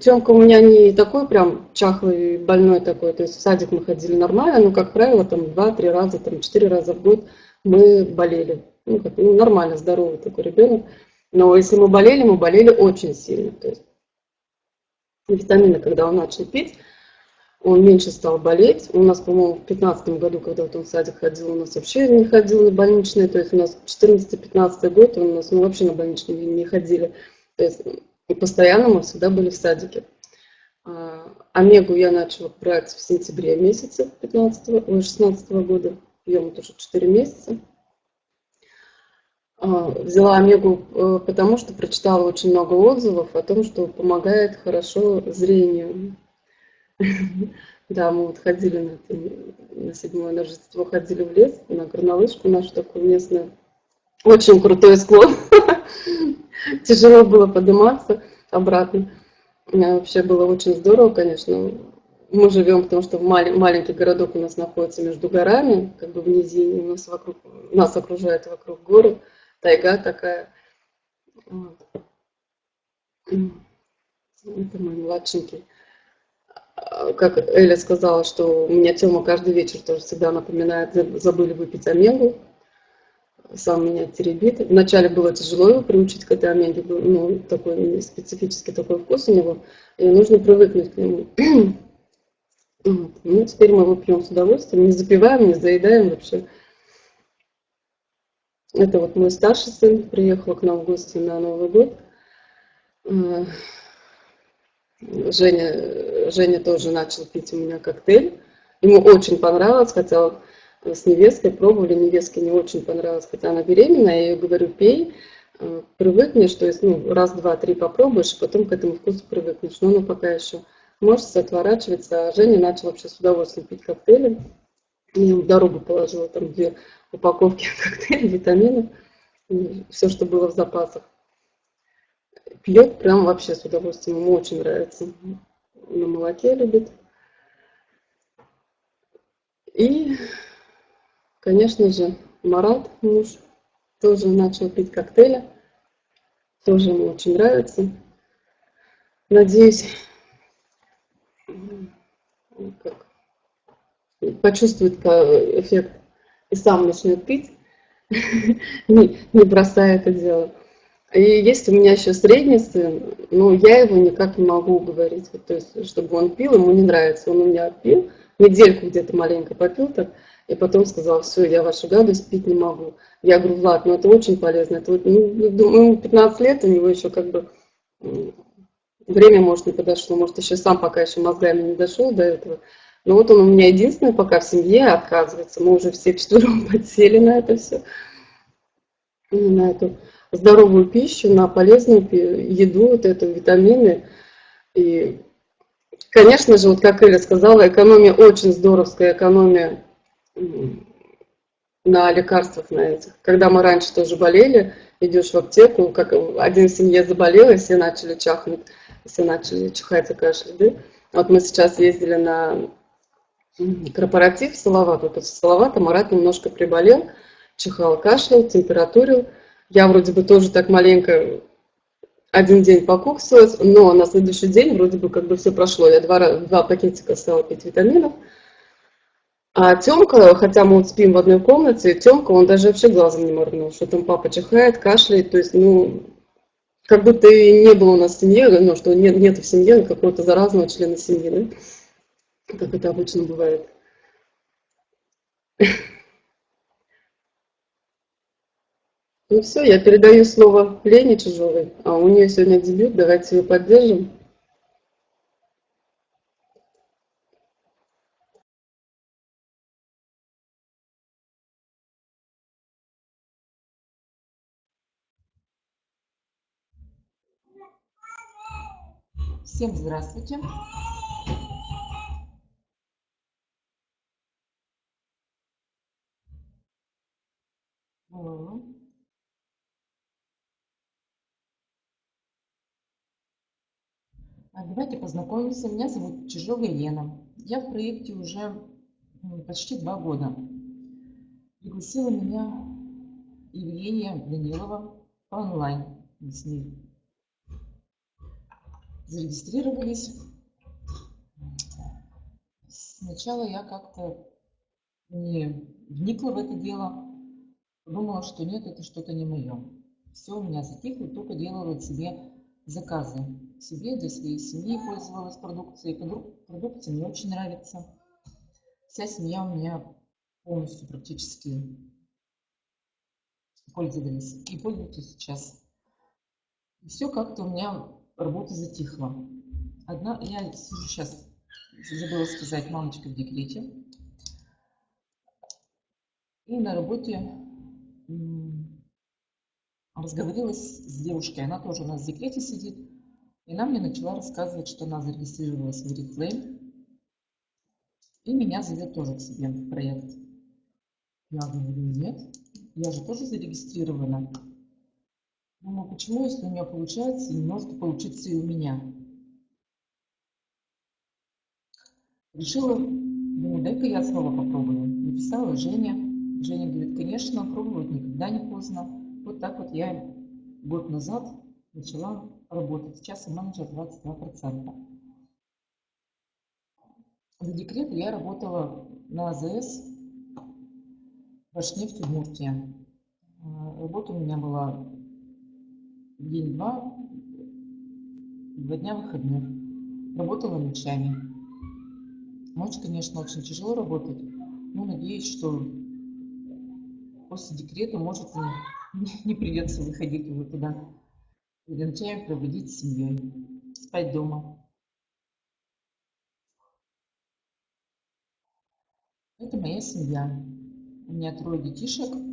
Тёмка у меня не такой прям чахлый, больной такой, то есть в садик мы ходили нормально, но, как правило, там 2-3 раза, там 4 раза в год мы болели. Ну, как, ну, нормально, здоровый такой ребенок. Но если мы болели, мы болели очень сильно. То есть витамины, когда он начал пить, он меньше стал болеть. У нас, по-моему, в 2015 году, когда вот он в садик ходил, у нас вообще не ходил на больничные. То есть у нас 14-15 год у нас ну, вообще на больничные не ходили. То есть и постоянно мы всегда были в садике. А, омегу я начала брать в сентябре месяце 15 -го, 16 -го года. Пьем тоже 4 месяца. А, взяла омегу, э, потому что прочитала очень много отзывов о том, что помогает хорошо зрению. (laughs) Да, мы вот ходили на, на седьмое Рождество, ходили в лес, на горнолыжку нашу такую местную. Очень крутой склон. (laughs) (laughs) Тяжело было подниматься обратно. Вообще было очень здорово, конечно. Мы живем, потому что в малень, маленький городок у нас находится между горами, как бы в низине, у нас, вокруг, нас окружает вокруг горы, тайга такая. Это мой младшенький. А, как Эля сказала, что у меня Тёма каждый вечер тоже всегда напоминает, забыли выпить омегу. Сам меня теребит. Вначале было тяжело его приучить к этой омеге, ну, такой специфический такой вкус у него, и нужно привыкнуть к нему. (clears throat) Ну, теперь мы его пьем с удовольствием, не запиваем, не заедаем вообще. Это вот мой старший сын приехал к нам в гости на Новый год. А, Женя, Женя тоже начал пить у меня коктейль. Ему очень понравилось, хотя с невесткой пробовали, невестке не очень понравилось, хотя она беременная, я ей говорю, пей, э, привыкнешь, то есть ну, раз, два, три попробуешь, потом к этому вкусу привыкнешь. Но она пока еще может отворачиваться, а Женя начал вообще с удовольствием пить коктейли. Я в дорогу положила там две упаковки (laughs) коктейлей, витаминов, все, что было в запасах пьет прям вообще с удовольствием, ему очень нравится. На молоке любит. И, конечно же, Марат, муж, тоже начал пить коктейли. Тоже ему очень нравится. Надеюсь, как, почувствует эффект и сам начнет пить, (laughs) не, не бросая это дело. И есть у меня еще средний сын, но я его никак не могу уговорить. Вот, то есть, чтобы он пил, ему не нравится. Он у меня пил, недельку где-то маленько попил так, и потом сказал, все, я вашу гадость пить не могу. Я говорю, Влад, ну это очень полезно. Это вот, ну, думаю, 15 лет, у него еще как бы время, может, не подошло, может, еще сам пока еще мозгами не дошел до этого. Но вот он у меня единственный пока в семье отказывается. Мы уже все четвером (laughs) подсели на это все. На эту здоровую пищу, на полезную еду, вот это, витамины. И, конечно же, вот как Эля сказала, экономия очень здоровская, экономия на лекарствах на этих. Когда мы раньше тоже болели, идешь в аптеку, как один в семье заболел, и все начали чахнуть, все начали чихать и кашлять. Да? Вот мы сейчас ездили на корпоратив в Салават. Вот в Салават Марат немножко приболел, чихал, кашлял, температурил. Я вроде бы тоже так маленько один день покуксилась, но на следующий день вроде бы как бы все прошло. Я два, два пакетика стала пить витаминов. А Тёмка, хотя мы вот спим в одной комнате, Тёмка, он даже вообще глазом не моргнул, что там папа чихает, кашляет, то есть, ну, как будто и не было у нас в семье, ну, что нет, нет в семье какого-то заразного члена семьи, да? Как это обычно бывает. Ну все, я передаю слово Лене Чужовой, а у нее сегодня дебют, давайте ее поддержим. Всем здравствуйте. А давайте познакомимся. Меня зовут Чижова Елена. Я в проекте уже почти два года. Пригласила меня Евгения Данилова по онлайн. Мы с ней зарегистрировались. Сначала я как-то не вникла в это дело. Думала, что нет, это что-то не мое. Все у меня затихло, только делала себе заказы себе, для своей семьи пользовалась продукцией. Продукция мне очень нравится. Вся семья у меня полностью практически пользовались и пользуются сейчас. И все как-то у меня работа затихла. Одна, я сейчас, забыла сказать, мамочка в декрете. И на работе разговорилась с девушкой, она тоже у нас в декрете сидит, и она мне начала рассказывать, что она зарегистрировалась в Oriflame, и меня зовет тоже к себе в проект. Я говорю, нет, я же тоже зарегистрирована. Думаю, почему, если у нее получается, не может получиться и у меня? Решила, думаю, дай-ка я снова попробую. Написала Женя. Женя говорит, конечно, пробовать никогда не поздно. Вот так вот я год назад начала работать. Сейчас я менеджер 22%. До декрета я работала на АЗС Башнефть Удмуртия. Работа у меня была день-два, два дня выходных. Работала ночами. Ночь, конечно, очень тяжело работать, но надеюсь, что после декрета, может, не, придется выходить уже туда. И ночами проводить с семьей, спать дома. Это моя семья. У меня трое детишек.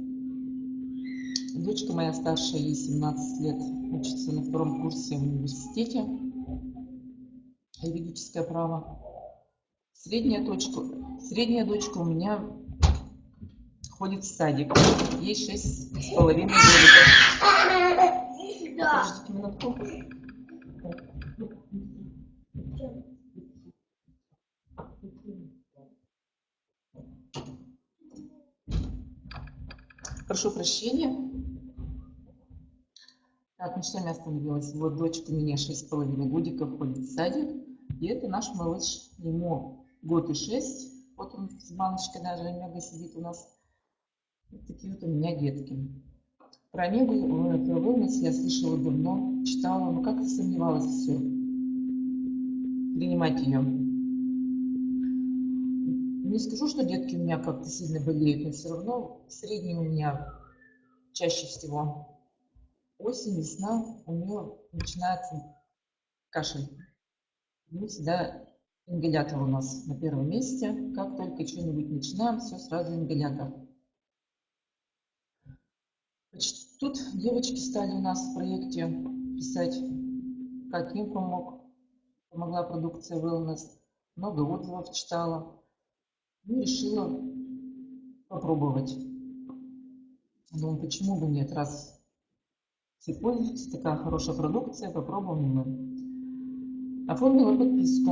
Дочка моя старшая, ей 17 лет, учится на втором курсе в университете. Юридическое право. Средняя дочка, средняя дочка у меня ходит в садик. Ей шесть с половиной годиков. Подождите минутку. Прошу прощения. Так, на чем я остановилась? Вот у меня 6,5 годиков ходит в садик. И это наш малыш. Ему год и шесть. Вот он с баночкой даже Омега сидит у нас. Вот такие вот у меня детки. Про Омегу, э, про wellness я слышала давно, читала, но как-то сомневалась все. Принимать ее. Не скажу, что детки у меня как-то сильно болеют, но все равно средний у меня чаще всего осень, весна, у нее начинается кашель. Ну, всегда ингалятор у нас на первом месте. Как только что-нибудь начинаем, все сразу ингалятор. Тут девочки стали у нас в проекте писать, как им помог, помогла продукция Wellness. Много отзывов читала. Ну, решила попробовать. Думаю, почему бы нет, раз все пользуются, такая хорошая продукция, попробуем мы. Оформила подписку.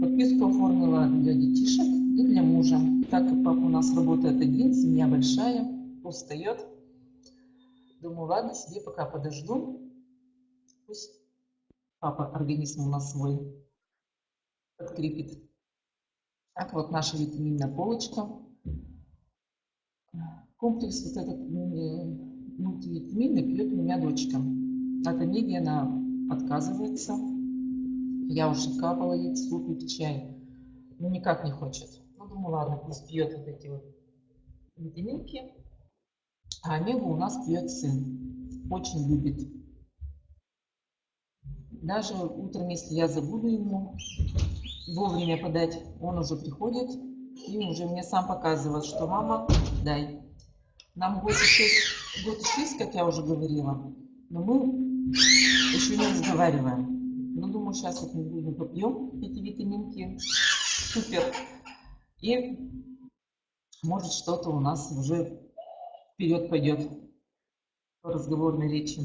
Подписку оформила для детишек и для мужа. Так как папа у нас работает один, семья большая, устает. Думаю, ладно, себе пока подожду. Пусть папа организм у нас свой подкрепит. Так вот наша витаминная полочка. Комплекс вот этот мультивитаминный пьет у меня дочка. От Омеги она отказывается. Я уже капала ей суп и чай. Но никак не хочет. Ну, думаю, ладно, пусть пьет вот эти вот витаминки. А Омегу у нас пьет сын. Очень любит. Даже утром, если я забуду ему, вовремя подать, он уже приходит и уже мне сам показывает, что мама, дай. Нам год и шесть, год шесть, как я уже говорила, но мы еще не разговариваем. Ну, думаю, сейчас вот мы будем попьем эти витаминки. Супер. И может что-то у нас уже вперед пойдет по разговорной речи.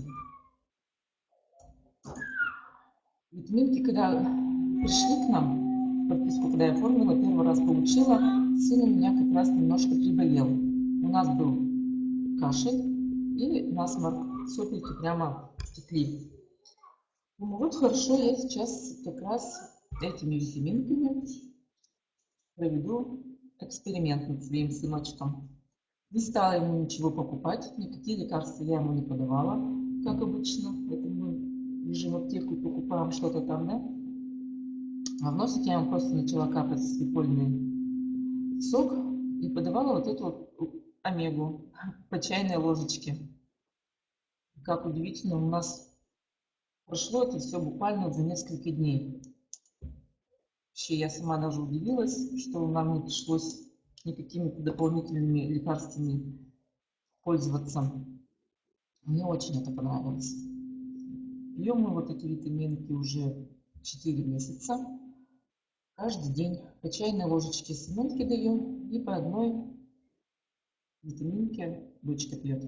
Витаминки, когда пришли к нам, подписку, когда я оформила, первый раз получила, сын у меня как раз немножко приболел. У нас был кашель и насморк, соплики прямо стекли. Ну вот хорошо, я сейчас как раз этими витаминками проведу эксперимент над своим сыночком. Не стала ему ничего покупать, никакие лекарства я ему не подавала, как обычно. Это мы бежим в аптеку и покупаем что-то там, да? А в носик я ему просто начала капать свекольный сок и подавала вот эту вот омегу по чайной ложечке. Как удивительно, у нас прошло это все буквально за несколько дней. Вообще я сама даже удивилась, что нам не пришлось никакими дополнительными лекарствами пользоваться. Мне очень это понравилось. Пьем мы вот эти витаминки уже 4 месяца. Каждый день по чайной ложечке семенки даю и по одной витаминке дочка пьет.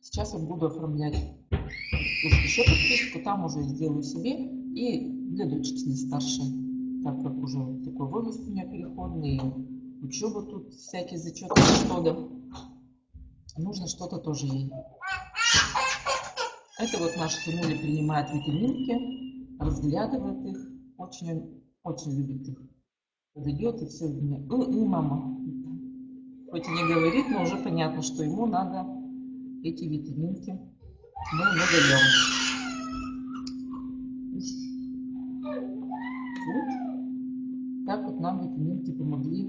Сейчас вот буду оформлять еще подписку, там уже сделаю себе и для дочки не старшей, так как уже такой возраст у меня переходный, учеба тут всякие зачеты, что-то. Нужно что-то тоже ей. Это вот наша Тимуля принимает витаминки, разглядывает их, очень, очень любит их. Подойдет и все, и, и мама. Хоть и не говорит, но уже понятно, что ему надо эти витаминки. Мы ему даем. Вот. Так вот нам витаминки помогли.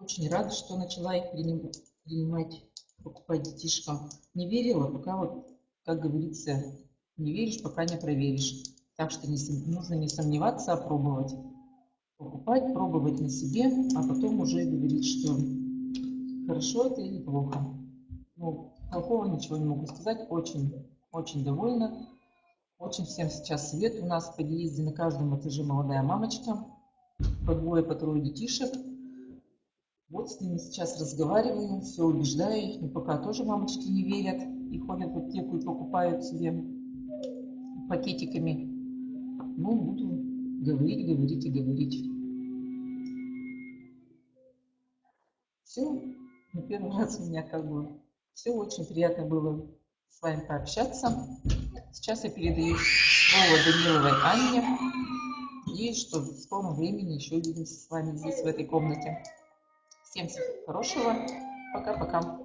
Очень рада, что начала их принимать покупать детишкам. Не верила, пока вот, как говорится, не веришь, пока не проверишь. Так что не, нужно не сомневаться, а пробовать. Покупать, пробовать на себе, а потом уже говорить, что хорошо это или плохо. Ну, плохого ничего не могу сказать. Очень, очень довольна. Очень всем сейчас совет. У нас в подъезде на каждом этаже молодая мамочка. По двое, по трое детишек. Вот с ними сейчас разговариваю, все убеждаю их, но пока тоже мамочки не верят и ходят в аптеку и покупают себе пакетиками. Ну, буду говорить, говорить и говорить. Все, на первый раз у меня как бы все очень приятно было с вами пообщаться. Сейчас я передаю слово Даниловой Анне. И что в скором времени еще увидимся с вами здесь, в этой комнате. Всем всего хорошего. Пока-пока.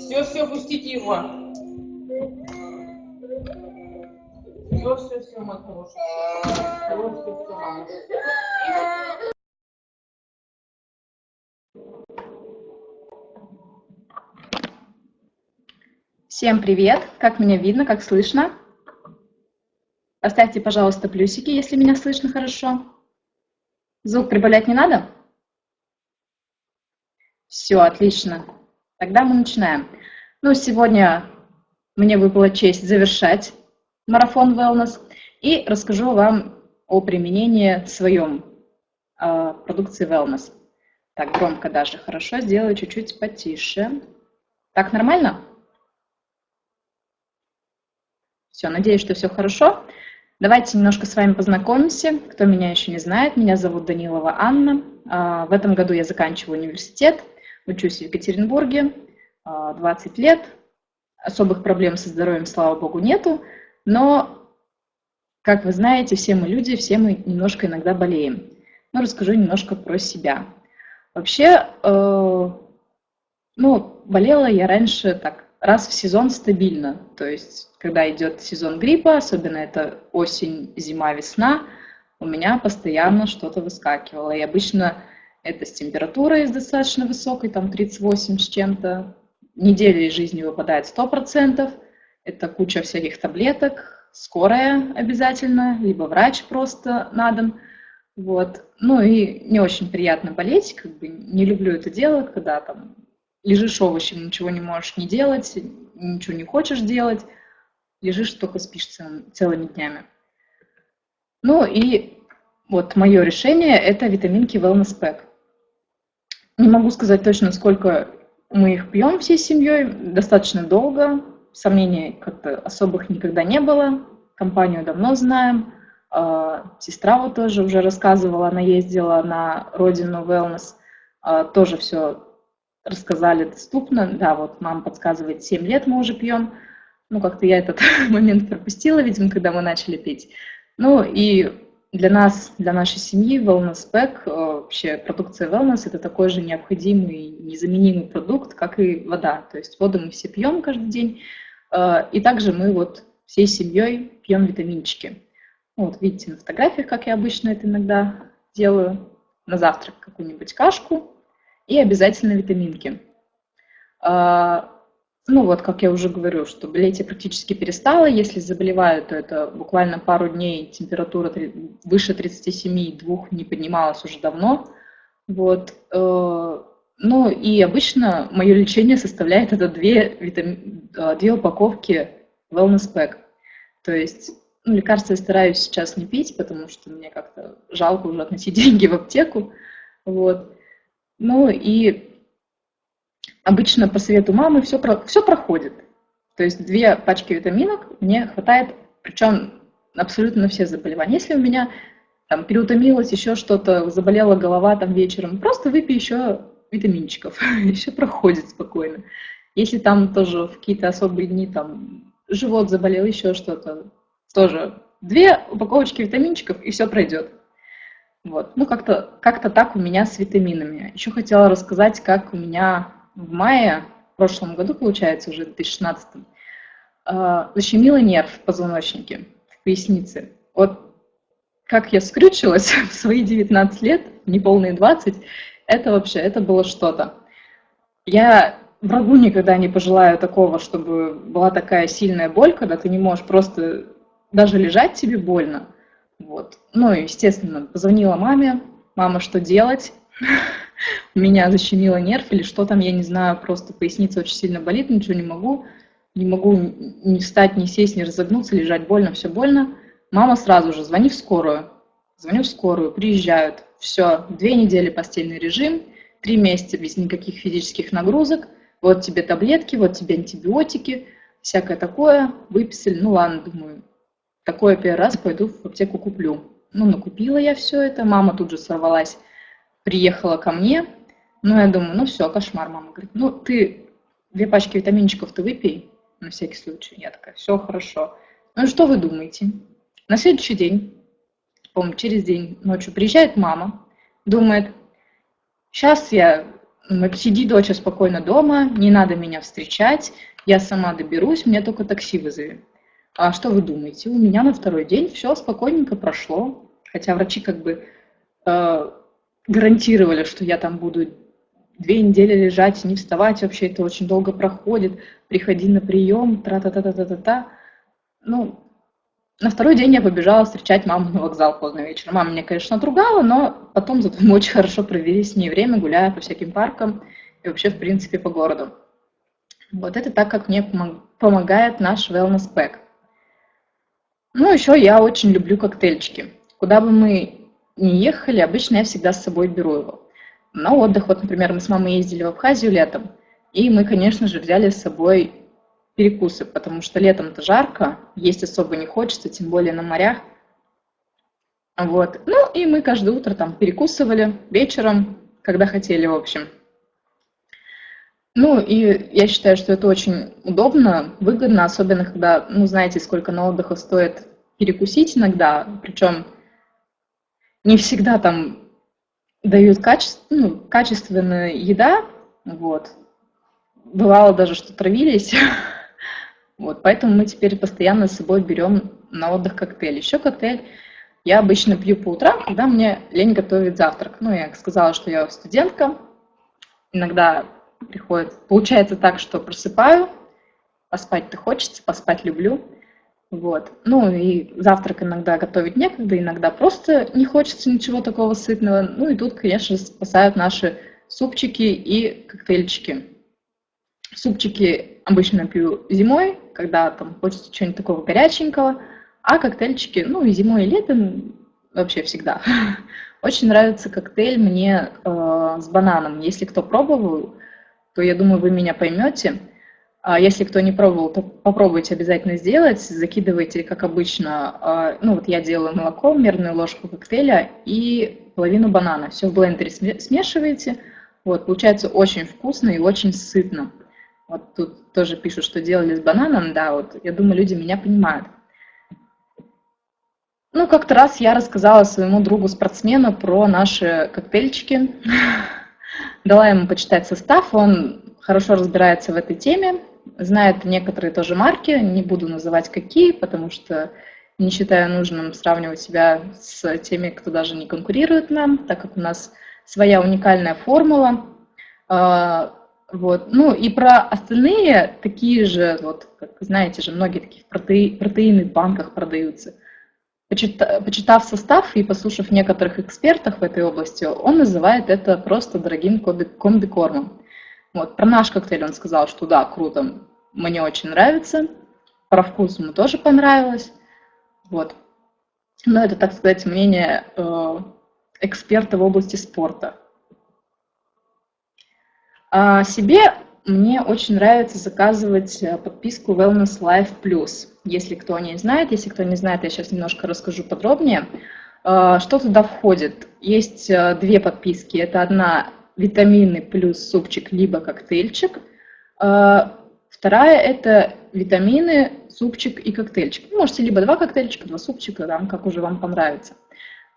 Все, все, пустите его. Все, все, все, хороший. Все, все, все. Всем привет! Как меня видно, как слышно? Поставьте, пожалуйста, плюсики, если меня слышно хорошо. Звук прибавлять не надо? Все, отлично. Тогда мы начинаем. Ну, сегодня мне выпала честь завершать марафон Wellness и расскажу вам о применении своем э, продукции Wellness. Так, громко даже, хорошо, сделаю чуть-чуть потише. Так, нормально? Все, надеюсь, что все хорошо. Давайте немножко с вами познакомимся. Кто меня еще не знает, меня зовут Данилова Анна. А, в этом году я заканчиваю университет, учусь в Екатеринбурге, 20 а, лет. Особых проблем со здоровьем, слава богу, нету. Но, как вы знаете, все мы люди, все мы немножко иногда болеем. Но расскажу немножко про себя. Вообще, э, ну, болела я раньше так раз в сезон стабильно. То есть, когда идет сезон гриппа, особенно это осень, зима, весна, у меня постоянно что-то выскакивало. И обычно это с температурой достаточно высокой, там 38 с чем-то. Недели из жизни выпадает 100%. Это куча всяких таблеток, скорая обязательно, либо врач просто на дом. Вот. Ну и не очень приятно болеть, как бы не люблю это дело, когда там лежишь овощем, ничего не можешь не делать, ничего не хочешь делать, лежишь, только спишь цел, целыми днями. Ну и вот мое решение – это витаминки Wellness Pack. Не могу сказать точно, сколько мы их пьем всей семьей, достаточно долго, сомнений как-то особых никогда не было, компанию давно знаем, а, сестра вот тоже уже рассказывала, она ездила на родину Wellness, а, тоже все рассказали доступно. Да, вот мама подсказывает, 7 лет мы уже пьем. Ну, как-то я этот (laughs) момент пропустила, видимо, когда мы начали пить. Ну, и для нас, для нашей семьи Wellness Pack, э, вообще продукция Wellness, это такой же необходимый, незаменимый продукт, как и вода. То есть воду мы все пьем каждый день, и также мы вот всей семьей пьем витаминчики. Вот видите на фотографиях, как я обычно это иногда делаю. На завтрак какую-нибудь кашку, и обязательно витаминки. А, ну вот, как я уже говорю, что болеть я практически перестала. Если заболеваю, то это буквально пару дней, температура выше 37,2 не поднималась уже давно. Вот. Ну и обычно мое лечение составляет это две, витами... Э, две упаковки Wellness Pack. То есть ну, лекарства я стараюсь сейчас не пить, потому что мне как-то жалко уже относить (laughs) деньги в аптеку. Вот. Ну и обычно по совету мамы все, про, все проходит. То есть две пачки витаминок мне хватает, причем абсолютно на все заболевания. Если у меня там переутомилось, еще что-то, заболела голова там вечером, просто выпей еще витаминчиков, (laughs) еще проходит спокойно. Если там тоже в какие-то особые дни там живот заболел, еще что-то, тоже две упаковочки витаминчиков, и все пройдет. Вот. Ну, как-то как так у меня с витаминами. Еще хотела рассказать, как у меня в мае, в прошлом году, получается, уже в 2016, а, защемило нерв в позвоночнике, в пояснице. Вот как я скрючилась (laughs) в свои 19 лет, неполные 20, это вообще, это было что-то. Я врагу никогда не пожелаю такого, чтобы была такая сильная боль, когда ты не можешь просто даже лежать тебе больно. Вот. Ну, естественно, позвонила маме, мама, что делать? (laughs) меня защемило нерв или что там, я не знаю, просто поясница очень сильно болит, ничего не могу, не могу ни встать, ни сесть, ни разогнуться, лежать больно, все больно. Мама сразу же, звони в скорую, звоню в скорую, приезжают, все, две недели постельный режим, три месяца без никаких физических нагрузок, вот тебе таблетки, вот тебе антибиотики, всякое такое, выписали, ну ладно, думаю, такое первый раз пойду в аптеку куплю. Ну, накупила я все это, мама тут же сорвалась приехала ко мне, ну, я думаю, ну все, кошмар, мама говорит, ну, ты две пачки витаминчиков ты выпей, на всякий случай. Я такая, все хорошо. Ну, что вы думаете? На следующий день, по через день ночью приезжает мама, думает, сейчас я, сиди, доча, спокойно дома, не надо меня встречать, я сама доберусь, мне только такси вызови. А что вы думаете? У меня на второй день все спокойненько прошло, хотя врачи как бы э, гарантировали, что я там буду две недели лежать, не вставать, вообще это очень долго проходит, приходи на прием, тра-та-та-та-та-та. Ну, на второй день я побежала встречать маму на вокзал поздно вечером. Мама меня, конечно, отругала, но потом зато мы (laughs) очень хорошо провели с ней время, гуляя по всяким паркам и вообще, в принципе, по городу. Вот это так, как мне помогает наш wellness pack. Ну, еще я очень люблю коктейльчики. Куда бы мы не ехали, обычно я всегда с собой беру его. На отдых, вот, например, мы с мамой ездили в Абхазию летом, и мы, конечно же, взяли с собой перекусы, потому что летом-то жарко, есть особо не хочется, тем более на морях. Вот. Ну, и мы каждое утро там перекусывали вечером, когда хотели, в общем. Ну, и я считаю, что это очень удобно, выгодно, особенно когда, ну, знаете, сколько на отдыха стоит перекусить иногда, причем не всегда там дают каче... ну, качественная еда, вот. Бывало даже, что травились. (laughs) Вот, поэтому мы теперь постоянно с собой берем на отдых коктейль. Еще коктейль я обычно пью по утрам, когда мне лень готовить завтрак. Ну, я сказала, что я студентка. Иногда приходит... Получается так, что просыпаю, поспать-то хочется, поспать люблю. Вот. Ну и завтрак иногда готовить некогда, иногда просто не хочется ничего такого сытного. Ну и тут, конечно, спасают наши супчики и коктейльчики. Супчики обычно пью зимой, когда там хочется чего-нибудь такого горяченького, а коктейльчики, ну и зимой, и летом вообще всегда. (laughs) Очень нравится коктейль мне э, с бананом. Если кто пробовал, то я думаю, вы меня поймете. А если кто не пробовал, то попробуйте обязательно сделать. Закидывайте, как обычно, а, ну вот я делаю молоко, мерную ложку коктейля и половину банана. Все в блендере смешиваете. Вот, получается очень вкусно и очень сытно. Вот тут тоже пишут, что делали с бананом. Да, вот я думаю, люди меня понимают. Ну, как-то раз я рассказала своему другу-спортсмену про наши коктейльчики. (laughs) Дала ему почитать состав, он хорошо разбирается в этой теме, знает некоторые тоже марки, не буду называть какие, потому что не считаю нужным сравнивать себя с теми, кто даже не конкурирует нам, так как у нас своя уникальная формула. Вот. Ну и про остальные такие же, вот, как знаете же, многие такие протеи, протеины в банках продаются. Почитав, почитав состав и послушав некоторых экспертов в этой области, он называет это просто дорогим комбикормом. Вот. Про наш коктейль он сказал, что да, круто, мне очень нравится. Про вкус ему тоже понравилось. Вот. Но это, так сказать, мнение э, эксперта в области спорта. А себе мне очень нравится заказывать э, подписку Wellness Life Plus. Если кто не знает, если кто не знает, я сейчас немножко расскажу подробнее. А, что туда входит? Есть э, две подписки. Это одна витамины плюс супчик, либо коктейльчик. А, вторая – это витамины, супчик и коктейльчик. Вы можете либо два коктейльчика, два супчика, там, как уже вам понравится.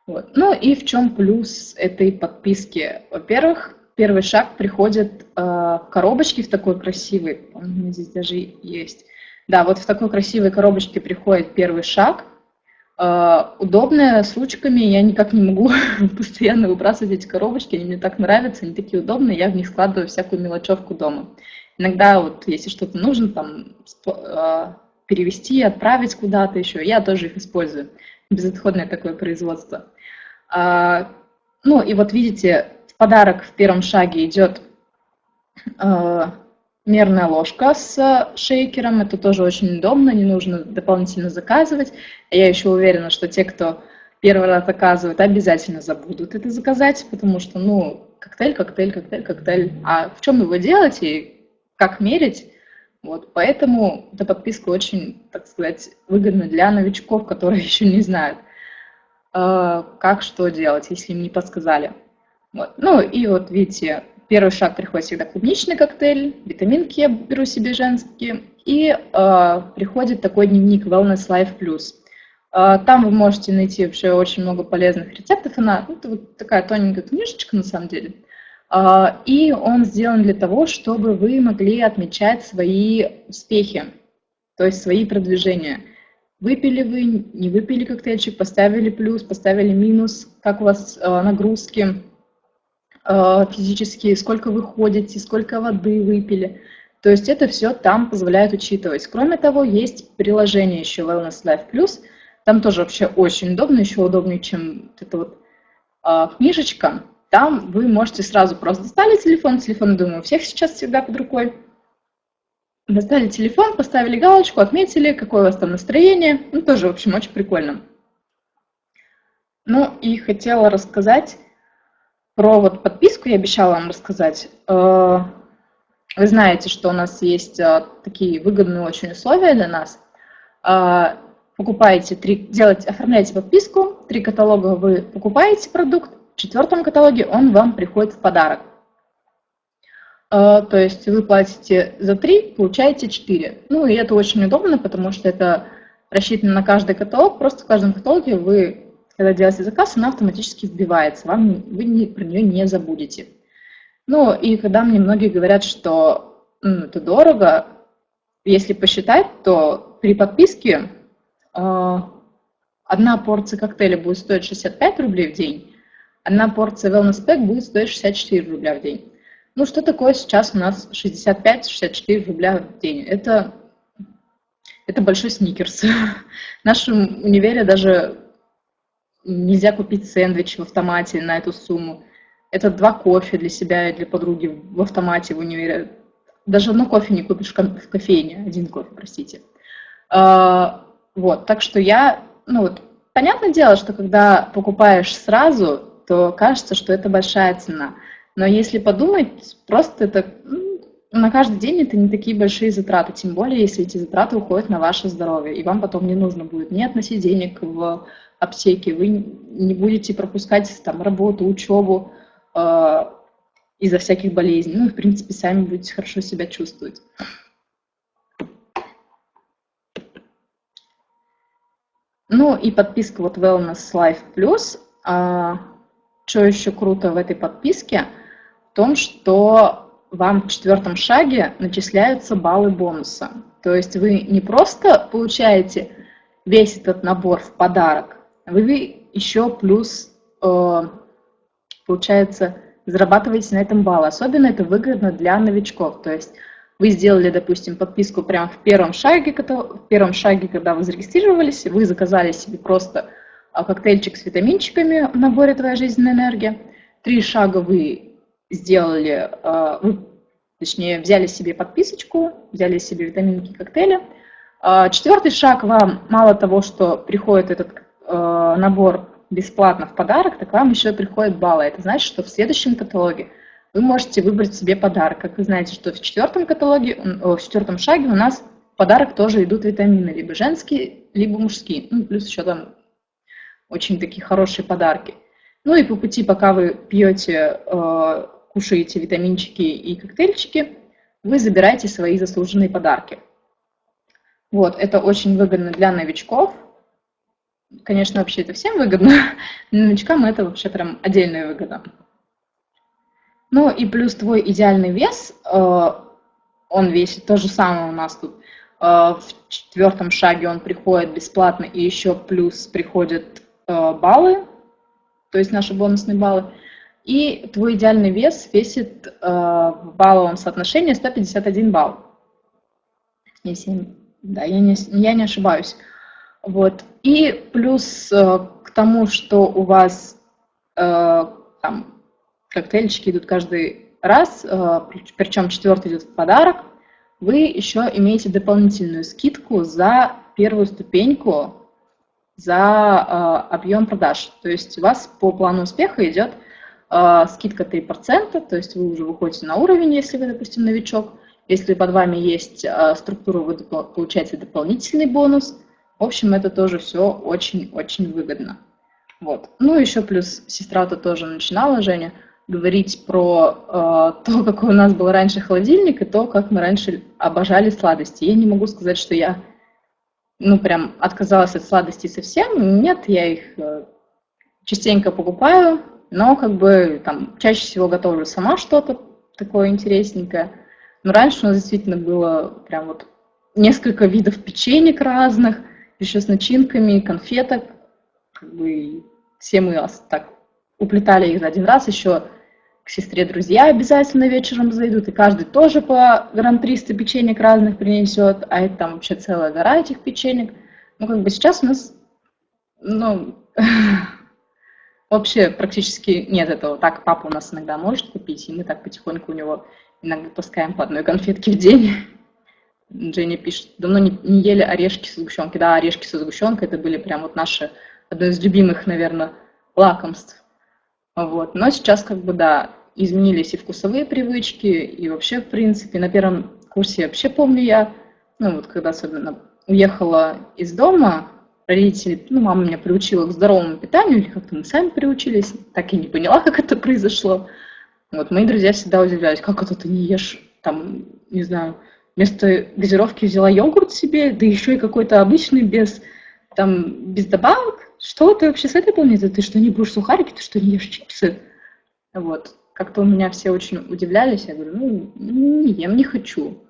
Вот. Ну и в чем плюс этой подписки? Во-первых, первый шаг приходит э, в коробочке в такой красивой, у меня здесь даже есть. Да, вот в такой красивой коробочке приходит первый шаг. Э, удобная, с ручками, я никак не могу (laughs) постоянно выбрасывать эти коробочки, они мне так нравятся, они такие удобные, я в них складываю всякую мелочевку дома. Иногда вот, если что-то нужно, там, э, перевести, отправить куда-то еще, я тоже их использую. Безотходное такое производство. А, ну и вот видите, подарок в первом шаге идет а, мерная ложка с шейкером. Это тоже очень удобно, не нужно дополнительно заказывать. Я еще уверена, что те, кто первый раз заказывают, обязательно забудут это заказать, потому что, ну, коктейль, коктейль, коктейль, коктейль. А в чем его делать и как мерить? Вот, поэтому эта подписка очень, так сказать, выгодна для новичков, которые (laughs) еще не знают. Э, как что делать, если им не подсказали. Вот. Ну и вот видите, первый шаг приходит всегда клубничный коктейль, витаминки я беру себе женские, и э, приходит такой дневник Wellness Life Plus. Э, там вы можете найти вообще очень много полезных рецептов. Она ну, это вот такая тоненькая книжечка на самом деле. Э, и он сделан для того, чтобы вы могли отмечать свои успехи, то есть свои продвижения. Выпили вы, не выпили коктейльчик, поставили плюс, поставили минус, как у вас э, нагрузки физические, сколько вы ходите, сколько воды выпили. То есть это все там позволяет учитывать. Кроме того, есть приложение еще Wellness Life Plus. Там тоже вообще очень удобно, еще удобнее, чем эта вот э, книжечка. Там вы можете сразу просто достали телефон, телефон, думаю, у всех сейчас всегда под рукой, Достали телефон, поставили галочку, отметили, какое у вас там настроение. Ну, тоже, в общем, очень прикольно. Ну, и хотела рассказать про вот подписку, я обещала вам рассказать. Э, вы знаете, что у нас есть э, такие выгодные очень условия для нас. Э, покупаете три, делаете, оформляете подписку, три каталога вы покупаете продукт, в четвертом каталоге он вам приходит в подарок. То есть вы платите за 3, получаете 4. Ну и это очень удобно, потому что это рассчитано на каждый каталог. Просто в каждом каталоге вы, когда делаете заказ, она автоматически вбивается. Вам, вы не, про нее не забудете. Ну и когда мне многие говорят, что ну, это дорого, если посчитать, то при подписке э, одна порция коктейля будет стоить 65 рублей в день, одна порция wellness pack будет стоить 64 рубля в день. Ну, что такое сейчас у нас 65-64 рубля в день? Это, это большой сникерс. (laughs) В нашем универе даже нельзя купить сэндвич в автомате на эту сумму. Это два кофе для себя и для подруги в автомате в универе. Даже одно кофе не купишь в кофейне, один кофе, простите. А, вот, так что я, ну вот, понятное дело, что когда покупаешь сразу, то кажется, что это большая цена. Но если подумать, просто это ну, на каждый день это не такие большие затраты, тем более, если эти затраты уходят на ваше здоровье, и вам потом не нужно будет ни относить денег в аптеке, вы не будете пропускать там работу, учебу э, из-за всяких болезней. Ну, в принципе, сами будете хорошо себя чувствовать. Ну и подписка вот Wellness Life Plus. А, что еще круто в этой подписке – в том, что вам в четвертом шаге начисляются баллы бонуса. То есть вы не просто получаете весь этот набор в подарок, вы еще плюс, э, получается, зарабатываете на этом баллы. Особенно это выгодно для новичков. То есть вы сделали, допустим, подписку прямо в первом шаге, в первом шаге, когда вы зарегистрировались, вы заказали себе просто а, коктейльчик с витаминчиками в наборе «Твоя жизненная энергия». Три шага вы сделали, а, вы, точнее, взяли себе подписочку, взяли себе витаминки коктейля. А, четвертый шаг вам мало того, что приходит этот набор бесплатно в подарок, так вам еще приходят баллы. Это значит, что в следующем каталоге – вы можете выбрать себе подарок. Как вы знаете, что в четвертом каталоге, в четвертом шаге у нас в подарок тоже идут витамины, либо женские, либо мужские. Ну, плюс еще там очень такие хорошие подарки. Ну и по пути, пока вы пьете, э, кушаете витаминчики и коктейльчики, вы забираете свои заслуженные подарки. Вот, это очень выгодно для новичков. Конечно, вообще это всем выгодно, (laughs) но новичкам это вообще прям отдельная выгода. Ну и плюс твой идеальный вес, э, он весит то же самое у нас тут. Э, в четвертом шаге он приходит бесплатно, и еще плюс приходят э, баллы, то есть наши бонусные баллы. И твой идеальный вес весит в балловом соотношении 151 балл. Если, да, я не, я не ошибаюсь. Вот. И плюс к тому, что у вас там, коктейльчики идут каждый раз, э, причем четвертый идет в подарок, вы еще имеете дополнительную скидку за первую ступеньку за э, объем продаж. То есть у вас по плану успеха идет э, скидка 3%, то есть вы уже выходите на уровень, если вы, допустим, новичок. Если под вами есть структура, вы получаете дополнительный бонус. В общем, это тоже все очень-очень выгодно. Вот. Ну, еще плюс сестра-то тоже начинала, Женя, говорить про э, то, какой у нас был раньше холодильник, и то, как мы раньше обожали сладости. Я не могу сказать, что я, ну, прям отказалась от сладостей совсем. Нет, я их э, частенько покупаю, но как бы там чаще всего готовлю сама что-то такое интересненькое. Но раньше у нас действительно было прям вот несколько видов печенек разных, еще с начинками, конфеток. Как бы все мы так уплетали их за один раз, еще к сестре друзья обязательно вечером зайдут, и каждый тоже по грамм 300 печенек разных принесет, а это там вообще целая гора этих печенек. Ну, как бы сейчас у нас, ну, (laughs) вообще практически нет этого. Так папа у нас иногда может купить, и мы так потихоньку у него иногда таскаем по одной конфетке в день. Женя пишет, давно не, не ели орешки с сгущенкой. Да, орешки со сгущенкой, это были прям вот наши, одно из любимых, наверное, лакомств. Вот. Но сейчас как бы, да, изменились и вкусовые привычки, и вообще, в принципе, на первом курсе вообще помню я, ну вот когда особенно уехала из дома, родители, ну, мама меня приучила к здоровому питанию, или как-то мы сами приучились, так и не поняла, как это произошло. Вот, мои друзья всегда удивлялись, как это ты не ешь, там, не знаю, вместо газировки взяла йогурт себе, да еще и какой-то обычный, без, там, без добавок. Что ты вообще с этой планеты? Ты что, не будешь сухарики? Ты что, не ешь чипсы? Вот как-то у меня все очень удивлялись. Я говорю, ну, не ем, не хочу.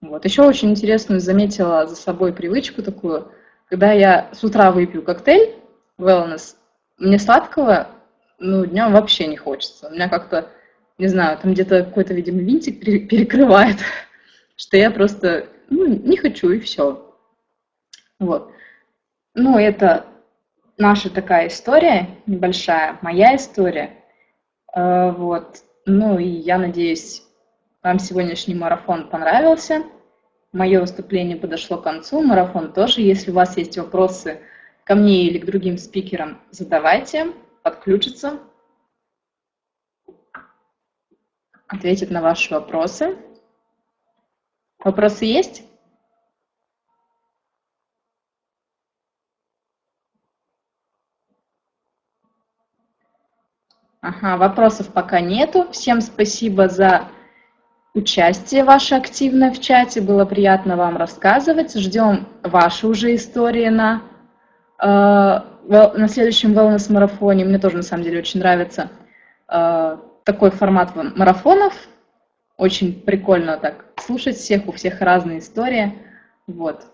Вот. Еще очень интересную заметила за собой привычку такую. Когда я с утра выпью коктейль wellness, мне сладкого, ну, днем вообще не хочется. У меня как-то, не знаю, там где-то какой-то, видимо, винтик перекрывает, что я просто, ну, не хочу, и все. Вот. Ну, это наша такая история небольшая, моя история. Э, вот. Ну и я надеюсь, вам сегодняшний марафон понравился. Мое выступление подошло к концу, марафон тоже. Если у вас есть вопросы ко мне или к другим спикерам, задавайте, подключится, ответит на ваши вопросы. Вопросы есть? Ага, вопросов пока нету. Всем спасибо за участие ваше активное в чате. Было приятно вам рассказывать. Ждем ваши уже истории на, э, на следующем wellness-марафоне. Мне тоже, на самом деле, очень нравится э, такой формат марафонов. Очень прикольно так слушать всех, у всех разные истории. Вот.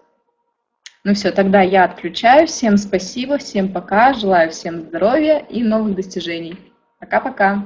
Ну все, тогда я отключаюсь. Всем спасибо, всем пока. Желаю всем здоровья и новых достижений. Пока-пока.